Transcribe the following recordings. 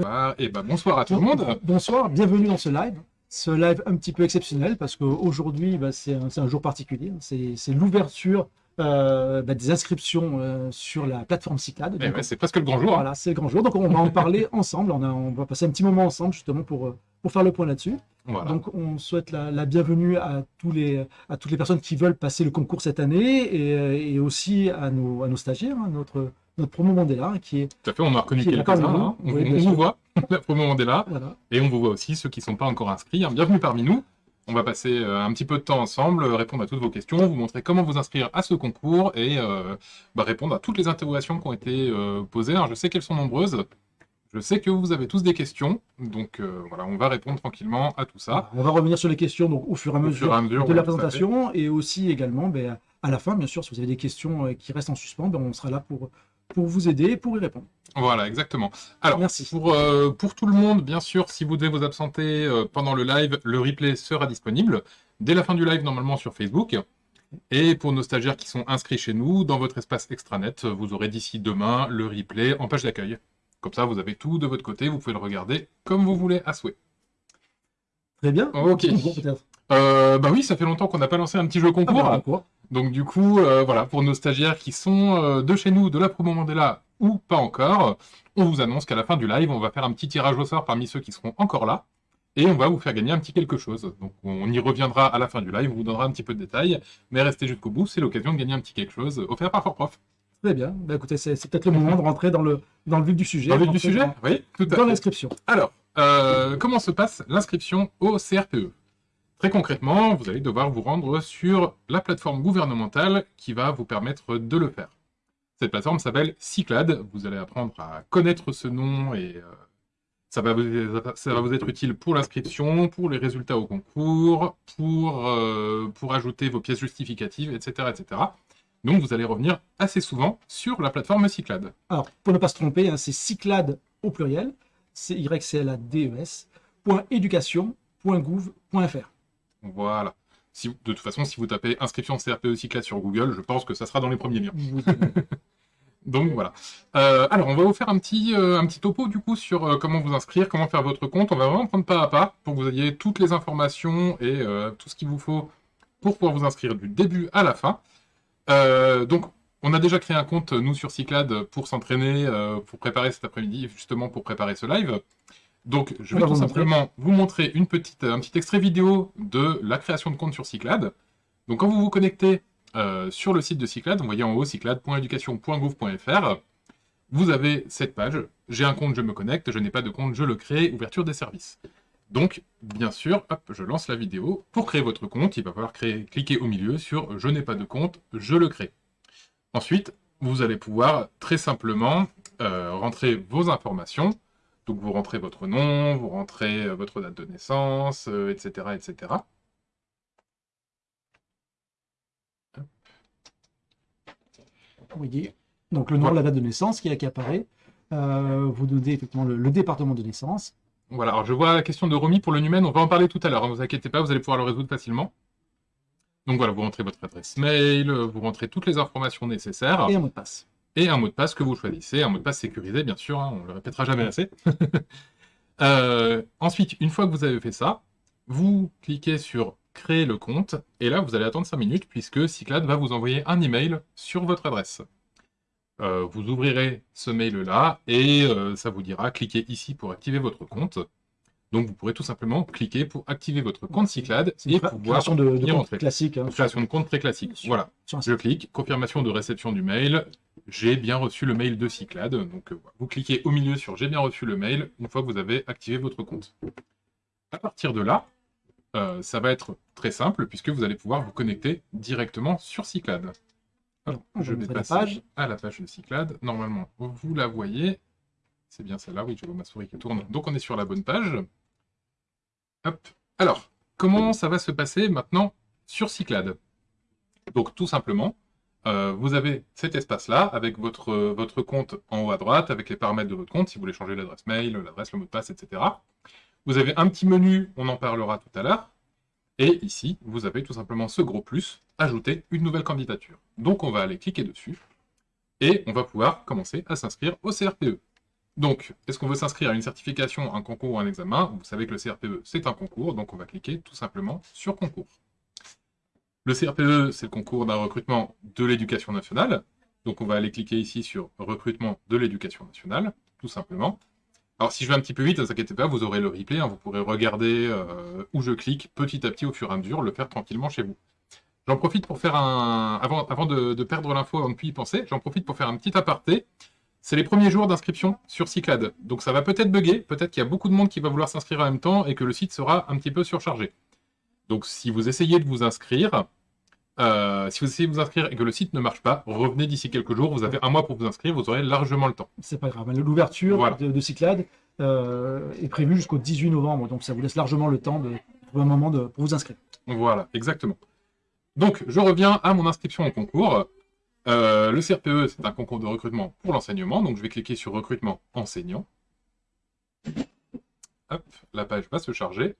Bonsoir, et ben bonsoir à tout le monde. Bonsoir, bienvenue dans ce live. Ce live un petit peu exceptionnel parce qu'aujourd'hui, bah, c'est un, jour particulier. C'est l'ouverture euh, bah, des inscriptions euh, sur la plateforme Cyclade. Eh c'est presque le grand jour. Hein. Voilà, c'est le grand jour. Donc on va en parler ensemble. On, on, va passer un petit moment ensemble justement pour, euh, pour faire le point là-dessus. Donc on souhaite la, bienvenue à, tous les, à toutes les personnes qui veulent passer le concours cette année et, et aussi à nos, à nos stagiaires, hein, notre, notre promo Mandela qui est... Tout à fait, on a reconnu quelques-uns, hein. on, vous voit, la promo Mandela, et on vous voit aussi ceux qui ne sont pas encore inscrits. Hein. Bienvenue parmi nous, on va passer euh, un petit peu de temps ensemble, répondre à toutes vos questions, vous montrer comment vous inscrire à ce concours et euh, bah, répondre à toutes les interrogations qui ont été euh, posées. Alors je sais qu'elles sont nombreuses, je sais que vous avez tous des questions, donc voilà, on va répondre tranquillement à tout ça. On va revenir sur les questions donc, au fur et à mesure, de la présentation, et aussi également ben, à la fin, bien sûr, si vous avez des questions qui restent en suspens, ben, on sera là pour pour vous aider et pour y répondre. Voilà, exactement. Alors, Merci. Pour, euh, pour tout le monde, bien sûr, si vous devez vous absenter euh, pendant le live, le replay sera disponible dès la fin du live, normalement, sur Facebook. Et pour nos stagiaires qui sont inscrits chez nous, dans votre espace extranet, vous aurez d'ici demain le replay en page d'accueil. Comme ça, vous avez tout de votre côté, vous pouvez le regarder comme vous voulez à souhait. Très bien. Ok. Euh, bah oui, ça fait longtemps qu'on n'a pas lancé un petit jeu concours. Ah bah, donc du coup, euh, voilà, pour nos stagiaires qui sont euh, de chez nous, de la promo Mandela ou pas encore, on vous annonce qu'à la fin du live, on va faire un petit tirage au sort parmi ceux qui seront encore là, et on va vous faire gagner un petit quelque chose. Donc on y reviendra à la fin du live, on vous donnera un petit peu de détails, mais restez jusqu'au bout, c'est l'occasion de gagner un petit quelque chose offert par Fort Prof. Très bien, bah, écoutez, c'est peut-être le moment de rentrer dans le, dans le vif du sujet. Dans le vif du sujet Oui, tout à Dans l'inscription. Alors, euh, comment se passe l'inscription au CRPE Très concrètement, vous allez devoir vous rendre sur la plateforme gouvernementale qui va vous permettre de le faire. Cette plateforme s'appelle Cyclade. Vous allez apprendre à connaître ce nom et euh, ça, va vous, être utile pour l'inscription, pour les résultats au concours, pour, euh, ajouter vos pièces justificatives, etc., etc. Donc vous allez revenir assez souvent sur la plateforme Cyclade. Alors, pour ne pas se tromper, hein, c'est Cyclade au pluriel, c'est y c l a d e voilà. Si, de toute façon, si vous tapez inscription CRPE Cyclade sur Google, je pense que ça sera dans les premiers liens. Donc voilà. Euh, alors, on va vous faire un petit, euh, un petit topo du coup sur euh, comment vous inscrire, comment faire votre compte. On va vraiment prendre pas à pas pour que vous ayez toutes les informations et tout ce qu'il vous faut pour pouvoir vous inscrire du début à la fin. donc, on a déjà créé un compte, nous, sur Cyclade, pour s'entraîner, pour préparer cet après-midi, justement pour préparer ce live. Donc, je vais tout simplement vous montrer une petite, un petit extrait vidéo de la création de compte sur Cyclade. Donc, quand vous vous connectez euh, sur le site de Cyclade, vous voyez en haut cyclade.education.gouv.fr, vous avez cette page. J'ai un compte, je me connecte. Je n'ai pas de compte, je le crée. Ouverture des services. Donc, bien sûr, hop, je lance la vidéo. Pour créer votre compte, il va falloir créer, cliquer au milieu sur « Je n'ai pas de compte, je le crée ». Ensuite, vous allez pouvoir très simplement euh, rentrer vos informations. Donc vous rentrez votre nom, vous rentrez euh, votre date de naissance, etc., euh, etc. Vous donc le nom, la date de naissance qui, apparaît. Euh, vous donnez effectivement le, département de naissance. Voilà, alors je vois la question de Romy pour le numen, on va en parler tout à l'heure, ne hein, vous inquiétez pas, vous allez pouvoir le résoudre facilement. Donc voilà, vous rentrez votre adresse mail, vous rentrez toutes les informations nécessaires. Et un mot de passe et un mot de passe que vous choisissez, un mot de passe sécurisé, bien sûr, hein, on ne le répétera jamais assez. Euh, ensuite, une fois que vous avez fait ça, vous cliquez sur « Créer le compte » et là, vous allez attendre 5 minutes puisque Cyclade va vous envoyer un email sur votre adresse. Euh, vous ouvrirez ce mail-là et euh, ça vous dira « Cliquez ici pour activer votre compte ». Donc vous pourrez tout simplement cliquer pour activer votre compte Cyclade et pouvoir création de, de compte classique. Hein, création de compte très classique. Voilà. Je clique, confirmation de réception du mail. J'ai bien reçu le mail de Cyclade. Donc euh, vous cliquez au milieu sur j'ai bien reçu le mail une fois que vous avez activé votre compte. À partir de là, euh, ça va être très simple puisque vous allez pouvoir vous connecter directement sur Cyclade. Alors, je vais passer à la page de Cyclade. Normalement, vous la voyez. C'est bien celle-là, oui, je vois ma souris qui tourne. Donc on est sur la bonne page. Hop. Alors, comment ça va se passer maintenant sur Cyclade? Donc, tout simplement, euh, vous avez cet espace-là, avec votre, votre compte en haut à droite, avec les paramètres de votre compte, si vous voulez changer l'adresse mail, l'adresse, le mot de passe, etc. Vous avez un petit menu, on en parlera tout à l'heure. Et ici, vous avez tout simplement ce gros plus, ajouter une nouvelle candidature. Donc, on va aller cliquer dessus, et on va pouvoir commencer à s'inscrire au CRPE. Donc, est-ce qu'on veut s'inscrire à une certification, un concours ou un examen? Vous savez que le CRPE, c'est un concours, donc on va cliquer tout simplement sur concours. Le CRPE, c'est le concours d'un recrutement de l'éducation nationale. Donc on va aller cliquer ici sur recrutement de l'éducation nationale, tout simplement. Alors si je vais un petit peu vite, ne vous inquiétez pas, vous aurez le replay, hein. vous pourrez regarder euh, où je clique petit à petit au fur et à mesure, le faire tranquillement chez vous. J'en profite pour faire un... Avant, de perdre l'info, avant de plus y penser, j'en profite pour faire un petit aparté. C'est les premiers jours d'inscription sur Cyclade. Donc ça va peut-être bugger, peut-être qu'il y a beaucoup de monde qui va vouloir s'inscrire en même temps et que le site sera un petit peu surchargé. Donc si vous essayez de vous inscrire, euh, si vous essayez de vous inscrire et que le site ne marche pas, revenez d'ici quelques jours, vous avez un mois pour vous inscrire, vous aurez largement le temps. C'est pas grave, l'ouverture de, Cyclade euh, est prévue jusqu'au 18 novembre, donc ça vous laisse largement le temps de trouver un moment de, pour vous inscrire. Voilà, exactement. Donc je reviens à mon inscription au concours. Euh, le CRPE, c'est un concours de recrutement pour l'enseignement, donc je vais cliquer sur recrutement enseignant. Hop, la page va se charger,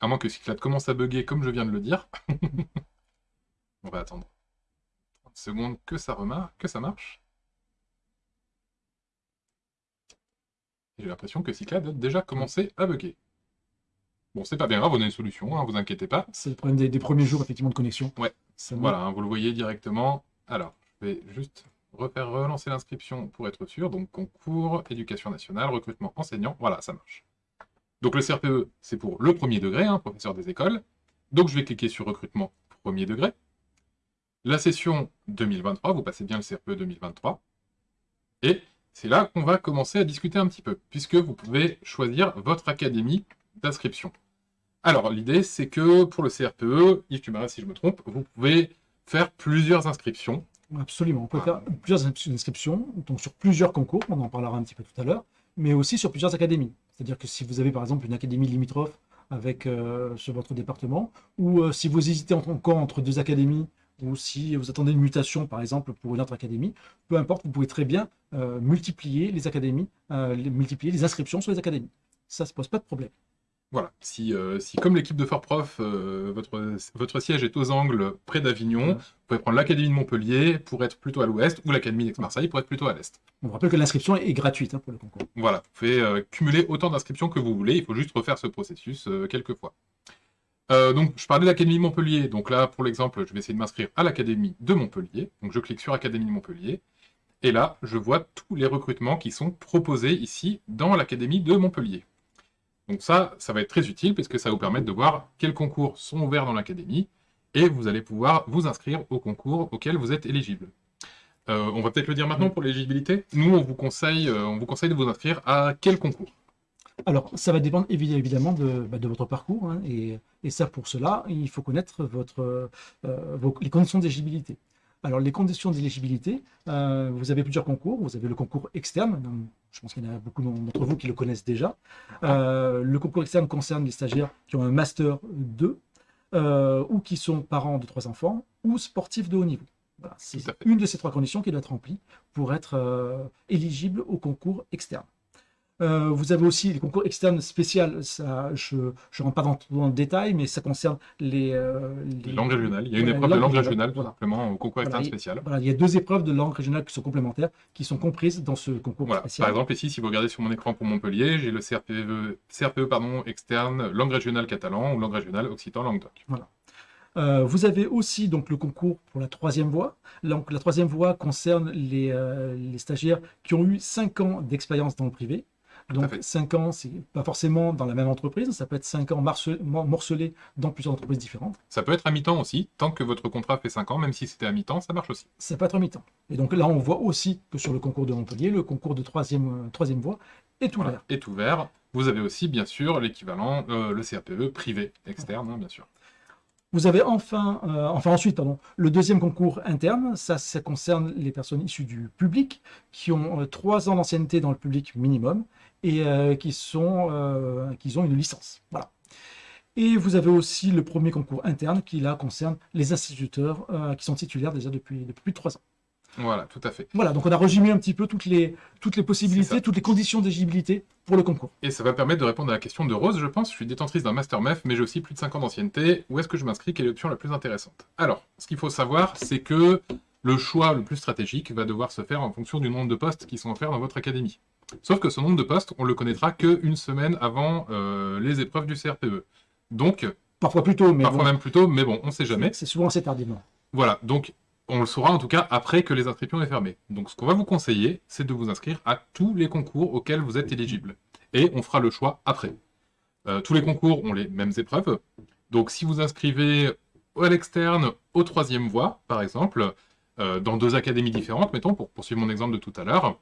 à moins que Cyclade commence à bugger comme je viens de le dire. On va attendre 30 secondes que ça remarque, que ça marche. J'ai l'impression que Cyclade a déjà commencé à bugger. Bon, c'est pas bien grave, on a une solution, hein, vous inquiétez pas. C'est le problème des, premiers jours, effectivement, de connexion. Ouais, voilà, hein, vous le voyez directement. Alors, je vais juste refaire relancer l'inscription pour être sûr. Donc, concours, éducation nationale, recrutement enseignant. Voilà, ça marche. Donc, le CRPE, c'est pour le premier degré, hein, professeur des écoles. Donc, je vais cliquer sur recrutement premier degré. La session 2023, vous passez bien le CRPE 2023. Et c'est là qu'on va commencer à discuter un petit peu, puisque vous pouvez choisir votre académie d'inscription. Alors, l'idée, c'est que pour le CRPE, Yves, tu m'arrêtes si je me trompe, vous pouvez faire plusieurs inscriptions Absolument, on peut faire plusieurs inscriptions, donc sur plusieurs concours, on en parlera un petit peu tout à l'heure, mais aussi sur plusieurs académies. C'est-à-dire que si vous avez par exemple une académie limitrophe avec, euh, sur votre département, ou euh, si vous hésitez encore entre deux académies, ou si vous attendez une mutation par exemple pour une autre académie, peu importe, vous pouvez très bien euh, multiplier les académies, multiplier les inscriptions sur les académies. Ça ne se pose pas de problème. Voilà, si, euh, si comme l'équipe de Fort Prof, euh, votre, votre siège est aux angles près d'Avignon, vous pouvez prendre l'Académie de Montpellier pour être plutôt à l'ouest, ou l'Académie d'Aix-Marseille pour être plutôt à l'est. On rappelle que l'inscription est gratuite hein, pour le concours. Voilà, vous pouvez euh, cumuler autant d'inscriptions que vous voulez, il faut juste refaire ce processus quelques fois. donc, je parlais de l'Académie de Montpellier, donc là, pour l'exemple, je vais essayer de m'inscrire à l'Académie de Montpellier, donc je clique sur Académie de Montpellier, et là, je vois tous les recrutements qui sont proposés ici dans l'Académie de Montpellier. Donc ça, ça va être très utile parce que ça va vous permettre de voir quels concours sont ouverts dans l'académie et vous allez pouvoir vous inscrire au concours auquel vous êtes éligible. Euh, on va peut-être le dire maintenant pour l'éligibilité. Nous, on vous, conseille, euh, on vous conseille de vous inscrire à quel concours? Alors, ça va dépendre évidemment de, bah, votre parcours, hein, et, ça, pour cela, il faut connaître euh, les conditions d'éligibilité. Alors, les conditions d'éligibilité, euh, vous avez plusieurs concours. Vous avez le concours externe, je pense qu'il y en a beaucoup d'entre vous qui le connaissent déjà. Euh, le concours externe concerne les stagiaires qui ont un Master 2, euh, ou qui sont parents de trois enfants, ou sportifs de haut niveau. C'est une de ces trois conditions qui doit être remplie pour être éligible au concours externe. Euh, vous avez aussi les concours externes spéciaux, ça, je ne rentre pas dans, le détail, mais ça concerne les, euh, langues régionales. Il y a une épreuve de langue régionale, tout simplement, au concours externe spécial. Il y a deux épreuves de langue régionale qui sont complémentaires, qui sont comprises dans ce concours spécial. Par exemple, ici, si vous regardez sur mon écran pour Montpellier, j'ai le CRPE, CRPE pardon, externe langue régionale catalan ou langue régionale occitan languedoc. Voilà. Euh, vous avez aussi donc le concours pour la troisième voie. Donc, la troisième voie concerne les, les stagiaires qui ont eu 5 ans d'expérience dans le privé, donc 5 ans, c'est pas forcément dans la même entreprise, ça peut être 5 ans morcelés dans plusieurs entreprises différentes. Ça peut être à mi-temps aussi, tant que votre contrat fait 5 ans, même si c'était à mi-temps, ça marche aussi. Ça peut être à mi-temps. Et donc là, on voit aussi que sur le concours de Montpellier, le concours de troisième, euh, troisième voie est ouvert. est ouvert. Vous avez aussi, bien sûr, l'équivalent, euh, le CRPE privé, externe, hein, bien sûr. Vous avez enfin, euh, enfin ensuite, pardon, le deuxième concours interne, ça, ça concerne les personnes issues du public qui ont trois ans d'ancienneté dans le public minimum et euh, qui, sont, euh, qui ont une licence. Voilà. Et vous avez aussi le premier concours interne qui là concerne les instituteurs euh, qui sont titulaires déjà depuis, depuis plus de trois ans. Voilà, tout à fait. Voilà, donc on a résumé un petit peu toutes les, toutes les possibilités, toutes les conditions d'éligibilité pour le concours. Et ça va permettre de répondre à la question de Rose, je pense. Je suis détentrice d'un Master MEF, mais j'ai aussi plus de 5 ans d'ancienneté. Où est-ce que je m'inscris? Quelle est l'option la plus intéressante? Alors, ce qu'il faut savoir, c'est que le choix le plus stratégique va devoir se faire en fonction du nombre de postes qui sont offerts dans votre académie. Sauf que ce nombre de postes, on le connaîtra qu'une semaine avant euh, les épreuves du CRPE. Donc... Parfois plus tôt, mais Parfois même plus tôt, mais bon, on ne sait jamais. C'est souvent assez tardivement. Voilà, donc on le saura en tout cas après que les inscriptions aient fermé. Donc ce qu'on va vous conseiller, c'est de vous inscrire à tous les concours auxquels vous êtes éligible. Et on fera le choix après. Euh, tous les concours ont les mêmes épreuves. Donc si vous inscrivez à l'externe, au troisième voie, par exemple, euh, dans deux académies différentes, mettons, pour poursuivre mon exemple de tout à l'heure,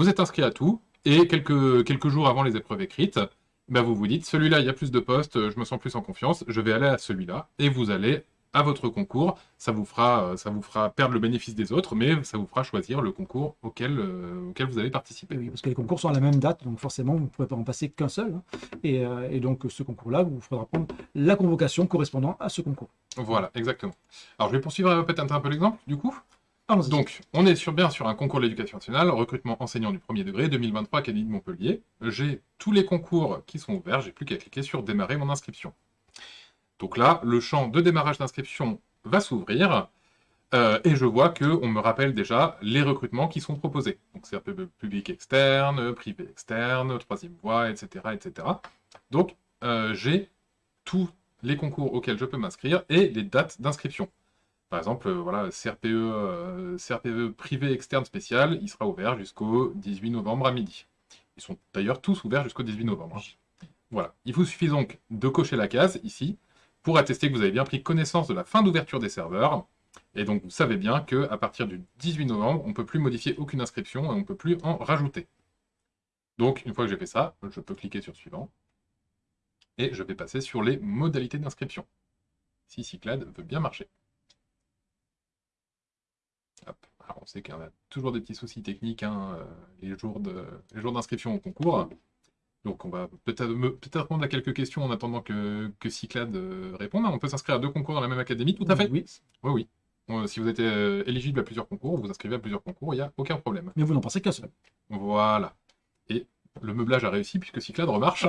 vous êtes inscrit à tout, et quelques, quelques jours avant les épreuves écrites, ben vous vous dites, celui-là, il y a plus de postes, je me sens plus en confiance, je vais aller à celui-là, et vous allez à votre concours, ça vous, fera, ça vous fera perdre le bénéfice des autres, mais ça vous fera choisir le concours auquel, euh, auquel vous allez participer. Oui, parce que les concours sont à la même date, donc forcément, vous ne pouvez pas en passer qu'un seul. Hein. Et, euh, et, donc, ce concours-là, vous faudra prendre la convocation correspondant à ce concours. Voilà, exactement. Alors, je vais poursuivre peut-être un peu l'exemple, du coup. Donc, on est sur, bien sur un concours de l'éducation nationale, recrutement enseignant du premier degré, 2023, Académie de Montpellier. J'ai tous les concours qui sont ouverts, j'ai plus qu'à cliquer sur « Démarrer mon inscription ». Donc là, le champ de démarrage d'inscription va s'ouvrir, euh, et je vois qu'on me rappelle déjà les recrutements qui sont proposés. Donc c'est public externe, privé externe, troisième voie, etc. etc. Donc euh, j'ai tous les concours auxquels je peux m'inscrire et les dates d'inscription. Par exemple, euh, voilà, CRPE, CRPE privé externe spécial, il sera ouvert jusqu'au 18 novembre à midi. Ils sont d'ailleurs tous ouverts jusqu'au 18 novembre. Voilà. Il vous suffit donc de cocher la case ici, pour attester que vous avez bien pris connaissance de la fin d'ouverture des serveurs. Et donc vous savez bien qu'à partir du 18 novembre, on ne peut plus modifier aucune inscription et on ne peut plus en rajouter. Donc une fois que j'ai fait ça, je peux cliquer sur suivant. Et je vais passer sur les modalités d'inscription. Si Cyclade veut bien marcher. Alors on sait qu'il y a toujours des petits soucis techniques hein, euh, les jours d'inscription au concours. Donc on va peut-être peut répondre à quelques questions en attendant que, que Cyclade euh, réponde. On peut s'inscrire à deux concours dans la même académie, tout à fait Oui. Oui, oui. si vous êtes euh, éligible à plusieurs concours, vous vous inscrivez à plusieurs concours, il n'y a aucun problème. Mais vous n'en pensez qu'à seul. Voilà. Et le meublage a réussi puisque Cyclade remarche.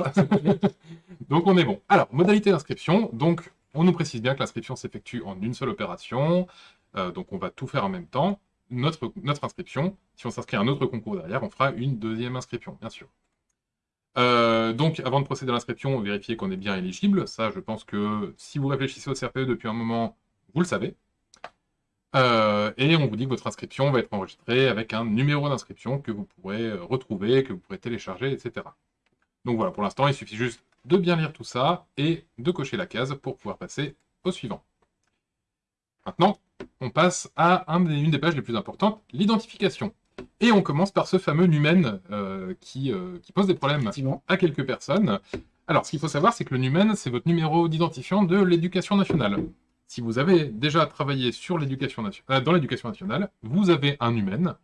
donc on est bon. Alors, modalité d'inscription. Donc, on nous précise bien que l'inscription s'effectue en une seule opération. Euh, donc on va tout faire en même temps. Notre, inscription, si on s'inscrit à un autre concours derrière, on fera une deuxième inscription, bien sûr. Euh, donc, avant de procéder à l'inscription, vérifiez qu'on est bien éligible. Ça, je pense que si vous réfléchissez au CRPE depuis un moment, vous le savez. Euh, et on vous dit que votre inscription va être enregistrée avec un numéro d'inscription que vous pourrez retrouver, que vous pourrez télécharger, etc. Donc voilà, pour l'instant, il suffit juste de bien lire tout ça et de cocher la case pour pouvoir passer au suivant. Maintenant, on passe à une des pages les plus importantes, l'identification. Et on commence par ce fameux numen euh, qui, euh, qui, pose des problèmes à quelques personnes. Alors, ce qu'il faut savoir, c'est que le numen, c'est votre numéro d'identifiant de l'éducation nationale. Si vous avez déjà travaillé sur l'éducation nationale, euh, dans l'éducation nationale, vous avez un numen.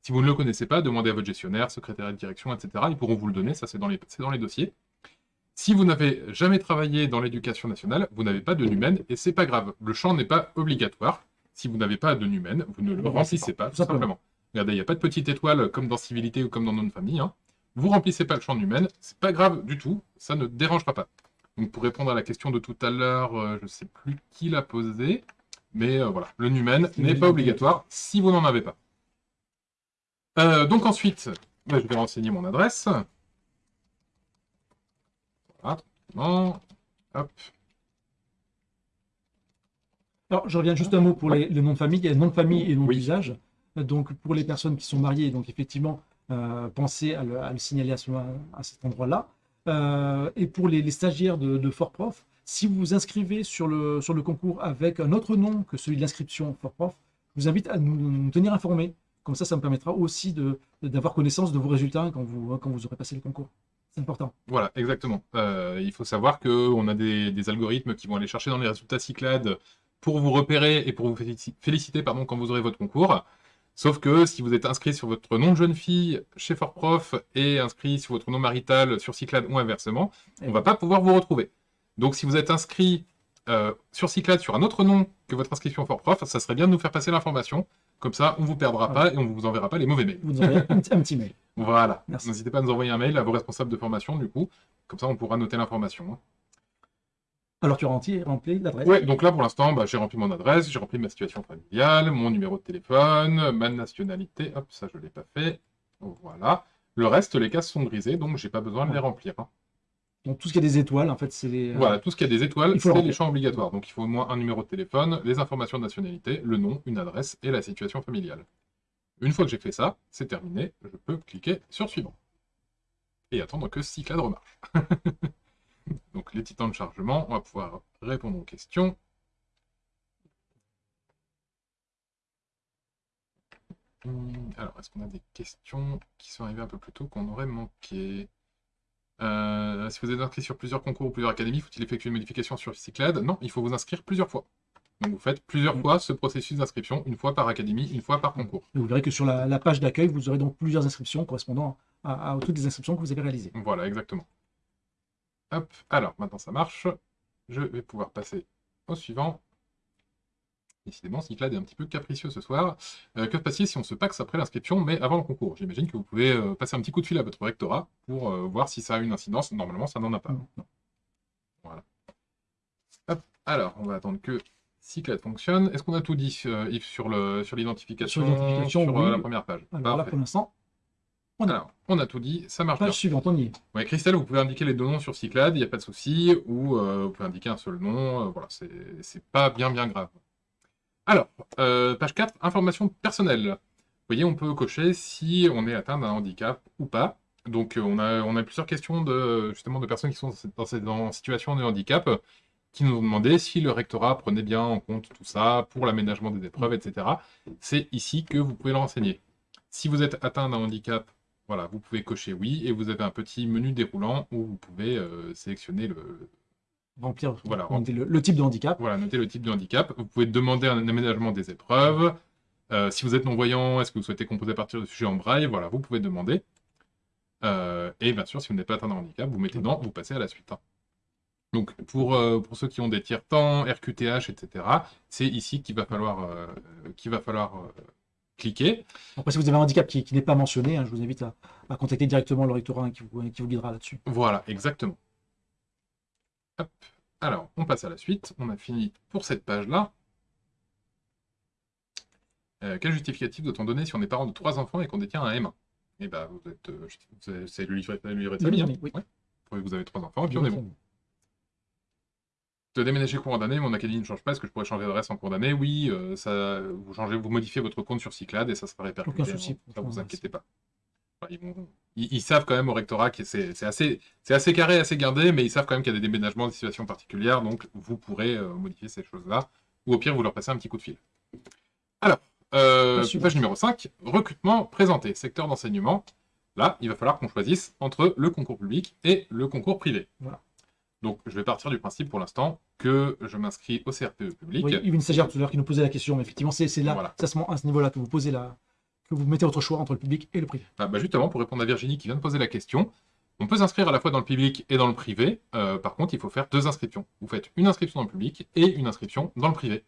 Si vous ne le connaissez pas, demandez à votre gestionnaire, secrétaire de direction, etc. Ils pourront vous le donner, ça c'est dans, les, dans les dossiers. Si vous n'avez jamais travaillé dans l'éducation nationale, vous n'avez pas de numen, et c'est pas grave. Le champ n'est pas obligatoire. Si vous n'avez pas de numen, vous ne le remplissez pas, tout simplement. Regardez, il n'y a pas de petite étoile comme dans Civilité ou comme dans notre famille. Hein. Vous remplissez pas le champ humain, c'est pas grave du tout, ça ne dérangera pas. Donc pour répondre à la question de tout à l'heure, euh, je ne sais plus qui l'a posé, mais euh, voilà, le numen n'est pas obligatoire si vous n'en avez pas. Euh, donc ensuite, bah, je vais renseigner mon adresse. Hop. Alors, je reviens juste un mot pour les, noms de famille. Il y a nom de famille et nom d'usage. Donc, pour les personnes qui sont mariées, donc effectivement, euh, pensez à le, signaler à, cet endroit-là. Euh, et pour les, stagiaires de, Fort Prof, si vous vous inscrivez sur le, sur le concours avec un autre nom que celui de l'inscription Fort Prof, je vous invite à nous, tenir informés. Comme ça, ça me permettra aussi d'avoir connaissance de vos résultats quand vous, quand vous aurez passé le concours. Important. Voilà, exactement. Euh, il faut savoir qu'on a des, algorithmes qui vont aller chercher dans les résultats Cyclades pour vous repérer et pour vous féliciter pardon, quand vous aurez votre concours. Sauf que si vous êtes inscrit sur votre nom de jeune fille chez Fort Prof et inscrit sur votre nom marital sur Cyclade ou inversement, on ne va pas pouvoir vous retrouver. Donc si vous êtes inscrit euh, sur Cyclade sur un autre nom que votre inscription Fort Prof, ça serait bien de nous faire passer l'information. Comme ça, on ne vous perdra pas et on ne vous enverra pas les mauvais mails. Vous enverrez un, petit mail. Voilà. N'hésitez pas à nous envoyer un mail à vos responsables de formation, du coup. Comme ça, on pourra noter l'information. Hein. Alors tu remplis, rempli l'adresse? Oui, donc là pour l'instant, bah, j'ai rempli mon adresse, j'ai rempli ma situation familiale, mon numéro de téléphone, ma nationalité, hop, ça je ne l'ai pas fait, voilà. Le reste, les cases sont grisées, donc j'ai pas besoin de les remplir. Hein. Donc tout ce qui a des étoiles, en fait, c'est les... Euh, voilà, tout ce qui a des étoiles, c'est les champs obligatoires. Donc il faut au moins un numéro de téléphone, les informations de nationalité, le nom, une adresse et la situation familiale. Une fois que j'ai fait ça, c'est terminé, je peux cliquer sur suivant. Et attendre que Cyclade remarche. Donc les titans de chargement, on va pouvoir répondre aux questions. Hum, alors, est-ce qu'on a des questions qui sont arrivées un peu plus tôt qu'on aurait manqué euh, Si vous êtes inscrit sur plusieurs concours ou plusieurs académies, faut-il effectuer une modification sur Cyclade Non, il faut vous inscrire plusieurs fois. Donc vous faites plusieurs fois ce processus d'inscription, une fois par académie, une fois par concours. vous verrez que sur la, page d'accueil, vous aurez donc plusieurs inscriptions correspondant à, toutes les inscriptions que vous avez réalisées. Voilà, exactement. Hop, alors maintenant ça marche. Je vais pouvoir passer au suivant. Décidément, Cyclade est un petit peu capricieux ce soir. Euh, que passe-t-il si on se paxe après l'inscription, mais avant le concours? J'imagine que vous pouvez euh, passer un petit coup de fil à votre rectorat pour euh, voir si ça a une incidence. Normalement, ça n'en a pas. Voilà. Hop, alors, on va attendre que Cyclade fonctionne. Est-ce qu'on a tout dit, Yves, sur l'identification sur, sur la première page? Alors là, pour l'instant, on a, on a tout dit, ça marche Page suivante, on y est. Ouais, Christelle, vous pouvez indiquer les deux noms sur Cyclade, il n'y a pas de souci, ou vous pouvez indiquer un seul nom, voilà, c'est pas bien bien grave. Alors, euh, page 4, information personnelle. Vous voyez, on peut cocher si on est atteint d'un handicap ou pas. Donc, euh, on a, plusieurs questions de, justement de personnes qui sont dans, cette, situation de handicap qui nous ont demandé si le rectorat prenait bien en compte tout ça pour l'aménagement des épreuves, etc. C'est ici que vous pouvez le renseigner. Si vous êtes atteint d'un handicap, voilà, vous pouvez cocher oui, et vous avez un petit menu déroulant où vous pouvez euh, sélectionner le, remplir voilà, le, type de handicap. Voilà, noter le type de handicap. Vous pouvez demander un aménagement des épreuves. Euh, si vous êtes non-voyant, est-ce que vous souhaitez composer à partir de sujets en braille? Voilà, vous pouvez demander. Euh, et bien sûr, si vous n'êtes pas atteint de handicap, vous mettez non, vous passez à la suite. Hein. Donc, pour, euh, pour ceux qui ont des tiers-temps, RQTH, etc., c'est ici qu'il va falloir, va falloir cliquer. Après, si vous avez un handicap qui, n'est pas mentionné, hein, je vous invite à, contacter directement le rectorat qui, vous, qui vous guidera là-dessus. Voilà, exactement. Alors, on passe à la suite. On a fini pour cette page-là. Euh, quel justificatif doit-on donner si on est parent de trois enfants et qu'on détient un M1 Eh bien, vous êtes, euh, c'est le livret de famille. Hein oui. Vous avez trois enfants et puis on est bon. De déménager cours d'année, mon académie ne change pas. Est-ce que je pourrais changer d'adresse en cours d'année? Oui, euh, ça, vous changez, vous modifiez votre compte sur Cyclade et ça sera répercuté. Aucun souci. Ça, vous inquiétez pas ils, savent quand même au rectorat que c'est assez, assez carré, assez gardé, mais ils savent quand même qu'il y a des déménagements, des situations particulières, donc vous pourrez euh, modifier ces choses-là, ou au pire, vous leur passez un petit coup de fil. Alors, euh, page numéro 5, recrutement présenté, secteur d'enseignement. Là, il va falloir qu'on choisisse entre le concours public et le concours privé. Voilà. Donc, je vais partir du principe pour l'instant que je m'inscris au CRPE public. Oui, il y a une stagiaire tout à l'heure qui nous posait la question, mais effectivement, c'est là, à ce niveau-là que vous posez la, que vous mettez votre choix entre le public et le privé ah, bah Justement, pour répondre à Virginie qui vient de poser la question, on peut s'inscrire à la fois dans le public et dans le privé. Euh, par contre, il faut faire deux inscriptions. Vous faites une inscription dans le public et une inscription dans le privé.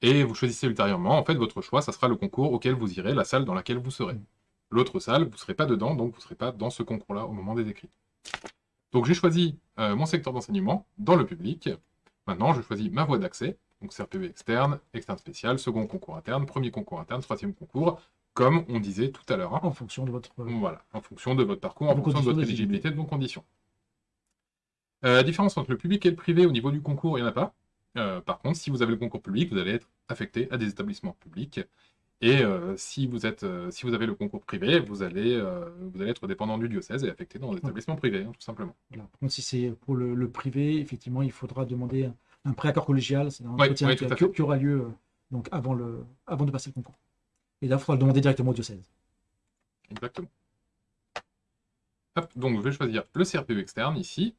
Et vous choisissez ultérieurement, en fait, votre choix, ça sera le concours auquel vous irez, la salle dans laquelle vous serez. L'autre salle, vous ne serez pas dedans, donc vous ne serez pas dans ce concours-là au moment des écrits. Donc j'ai choisi euh, mon secteur d'enseignement dans le public. Maintenant, je choisis ma voie d'accès, donc CRPV externe, externe spécial, second concours interne, premier concours interne, troisième concours, comme on disait tout à l'heure. Hein. En fonction de votre... Voilà, en fonction de votre parcours, en fonction de votre éligibilité, de vos conditions. Euh, la différence entre le public et le privé au niveau du concours, il n'y en a pas. Euh, par contre, si vous avez le concours public, vous allez être affecté à des établissements publics. Et euh, si, vous êtes, si vous avez le concours privé, vous allez, vous allez être dépendant du diocèse et affecté dans l'établissement privé, hein, tout simplement. Par contre, si c'est pour le, privé, effectivement, il faudra demander un préaccord collégial. C'est un entretien qui, aura lieu donc avant, le, avant de passer le concours. Et là, il faudra le demander directement au diocèse. Exactement. donc je vais choisir le CRPU externe ici.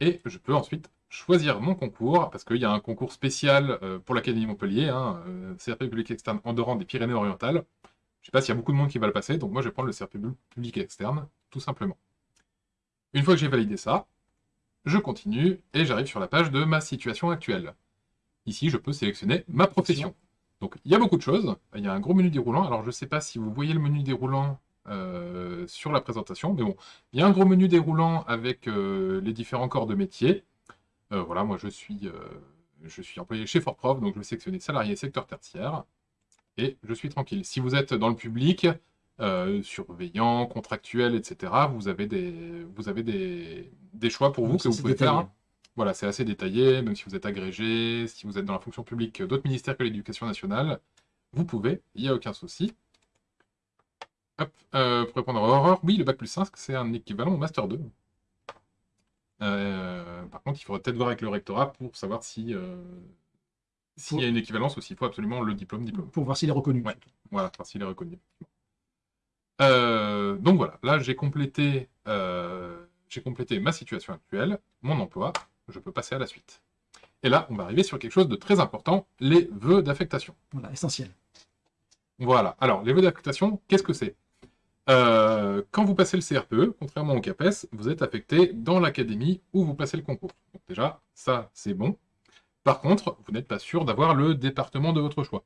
Et je peux ensuite choisir mon concours, parce qu'il y a un concours spécial euh, pour l'Académie Montpellier, hein, euh, CRP public externe dehors des Pyrénées-Orientales. Je ne sais pas s'il y a beaucoup de monde qui va le passer, donc moi je vais prendre le CRP public externe, tout simplement. Une fois que j'ai validé ça, je continue et j'arrive sur la page de ma situation actuelle. Ici, je peux sélectionner ma profession. Donc il y a beaucoup de choses. Il y a un gros menu déroulant. Alors je ne sais pas si vous voyez le menu déroulant euh, sur la présentation, mais bon, il y a un gros menu déroulant avec euh, les différents corps de métier. Euh, voilà, moi je suis, je suis employé chez Fortprof, donc je vais sélectionner salarié secteur tertiaire, et je suis tranquille. Si vous êtes dans le public, surveillant, contractuel, etc. Vous avez des, vous avez des, des choix pour vous que vous pouvez faire. Voilà, c'est assez détaillé, même si vous êtes agrégé, si vous êtes dans la fonction publique d'autres ministères que l'éducation nationale, vous pouvez, il n'y a aucun souci. Hop, euh, pour répondre à Aurore, oui, le Bac plus 5, c'est un équivalent au Master 2. Euh, par contre, il faudrait peut-être voir avec le rectorat pour savoir si euh, s'il y a une équivalence ou s'il faut absolument le diplôme, diplôme. Pour voir s'il est reconnu. voilà, voir s'il est reconnu. donc voilà, là j'ai complété, j'ai complété ma situation actuelle, mon emploi, je peux passer à la suite. Et là, on va arriver sur quelque chose de très important, les vœux d'affectation. Voilà, essentiel. Voilà. Alors, les vœux d'affectation, qu'est-ce que c'est? Euh, Quand vous passez le CRPE, contrairement au CAPES, vous êtes affecté dans l'académie où vous passez le concours. Donc déjà, ça, c'est bon. Par contre, vous n'êtes pas sûr d'avoir le département de votre choix.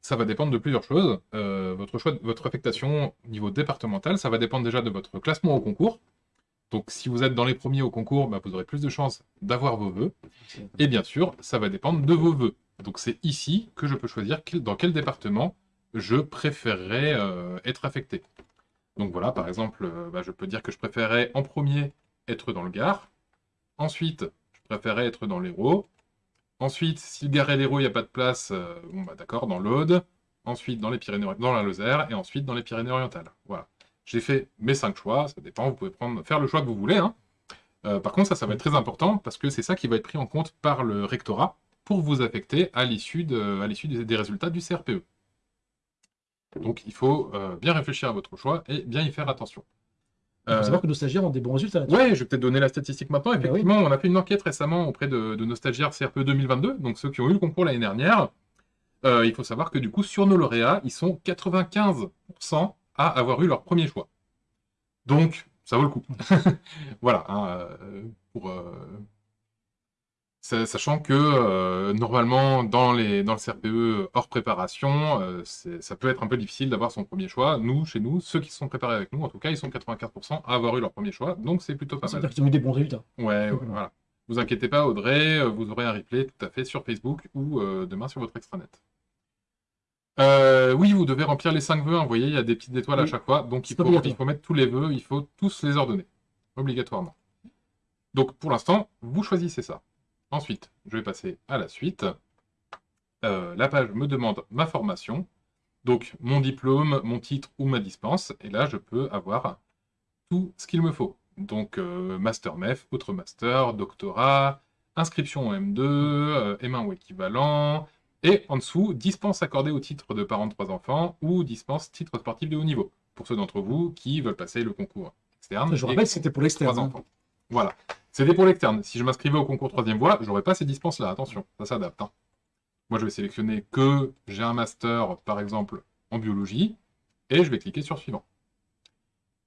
Ça va dépendre de plusieurs choses. Euh, votre, choix, votre affectation au niveau départemental, ça va dépendre déjà de votre classement au concours. Donc si vous êtes dans les premiers au concours, bah, vous aurez plus de chances d'avoir vos vœux. Et bien sûr, ça va dépendre de vos vœux. Donc c'est ici que je peux choisir dans quel département je préférerais euh, être affecté. Donc voilà, par exemple, euh, bah, je peux dire que je préférerais en premier être dans le Gard. Ensuite, je préférerais être dans l'Hérault. Ensuite, si le Gard et l'Hérault, il n'y a pas de place, euh, bon bah d'accord, dans l'Aude. Ensuite, dans les Pyrénées, dans la Lozère. Et ensuite, dans les Pyrénées-Orientales. Voilà. J'ai fait mes cinq choix, ça dépend, vous pouvez prendre, faire le choix que vous voulez. Hein. Euh, par contre, ça, ça va être très important, parce que c'est ça qui va être pris en compte par le rectorat pour vous affecter à l'issue de, des résultats du CRPE. Donc il faut euh, bien réfléchir à votre choix et bien y faire attention. Il faut savoir que nos stagiaires ont des bons résultats. Oui, je vais peut-être donner la statistique maintenant. Ah Effectivement, on a fait une enquête récemment auprès de, nos stagiaires CRPE 2022, donc ceux qui ont eu le concours l'année dernière. Euh, il faut savoir que du coup, sur nos lauréats, ils sont 95% à avoir eu leur premier choix. Donc, ça vaut le coup. voilà. Hein, euh, pour, euh, sachant que euh, normalement, dans, les, dans le CRPE hors préparation, ça peut être un peu difficile d'avoir son premier choix. Nous, chez nous, ceux qui sont préparés avec nous, en tout cas, ils sont 84% à avoir eu leur premier choix. Donc, c'est plutôt pas mal. C'est-à-dire qu'ils ont eu des bons résultats. Ouais, ouais voilà. Vous inquiétez pas, Audrey, vous aurez un replay tout à fait sur Facebook ou demain sur votre extranet. Euh, oui, vous devez remplir les 5 vœux. Hein. Vous voyez, il y a des petites étoiles à chaque fois. Donc, il faut, il faut, mettre tous les vœux. Il faut tous les ordonner. Obligatoirement. Donc, pour l'instant, vous choisissez ça. Ensuite, je vais passer à la suite. Euh, la page me demande ma formation. Donc, mon diplôme, mon titre ou ma dispense. Et là, je peux avoir tout ce qu'il me faut. Donc, euh, Master MEF, autre Master, Doctorat, inscription en M2, M1 ou équivalent, et en dessous, dispense accordée au titre de parent de trois enfants ou dispense titre sportif de haut niveau, pour ceux d'entre vous qui veulent passer le concours externe. Je rappelle c'était pour l'externe. Hein. Voilà. C'était pour l'externe. Si je m'inscrivais au concours troisième voie, j'aurais pas ces dispenses-là. Attention, ça s'adapte. Hein. Moi, je vais sélectionner que j'ai un master, par exemple, en biologie, et je vais cliquer sur suivant.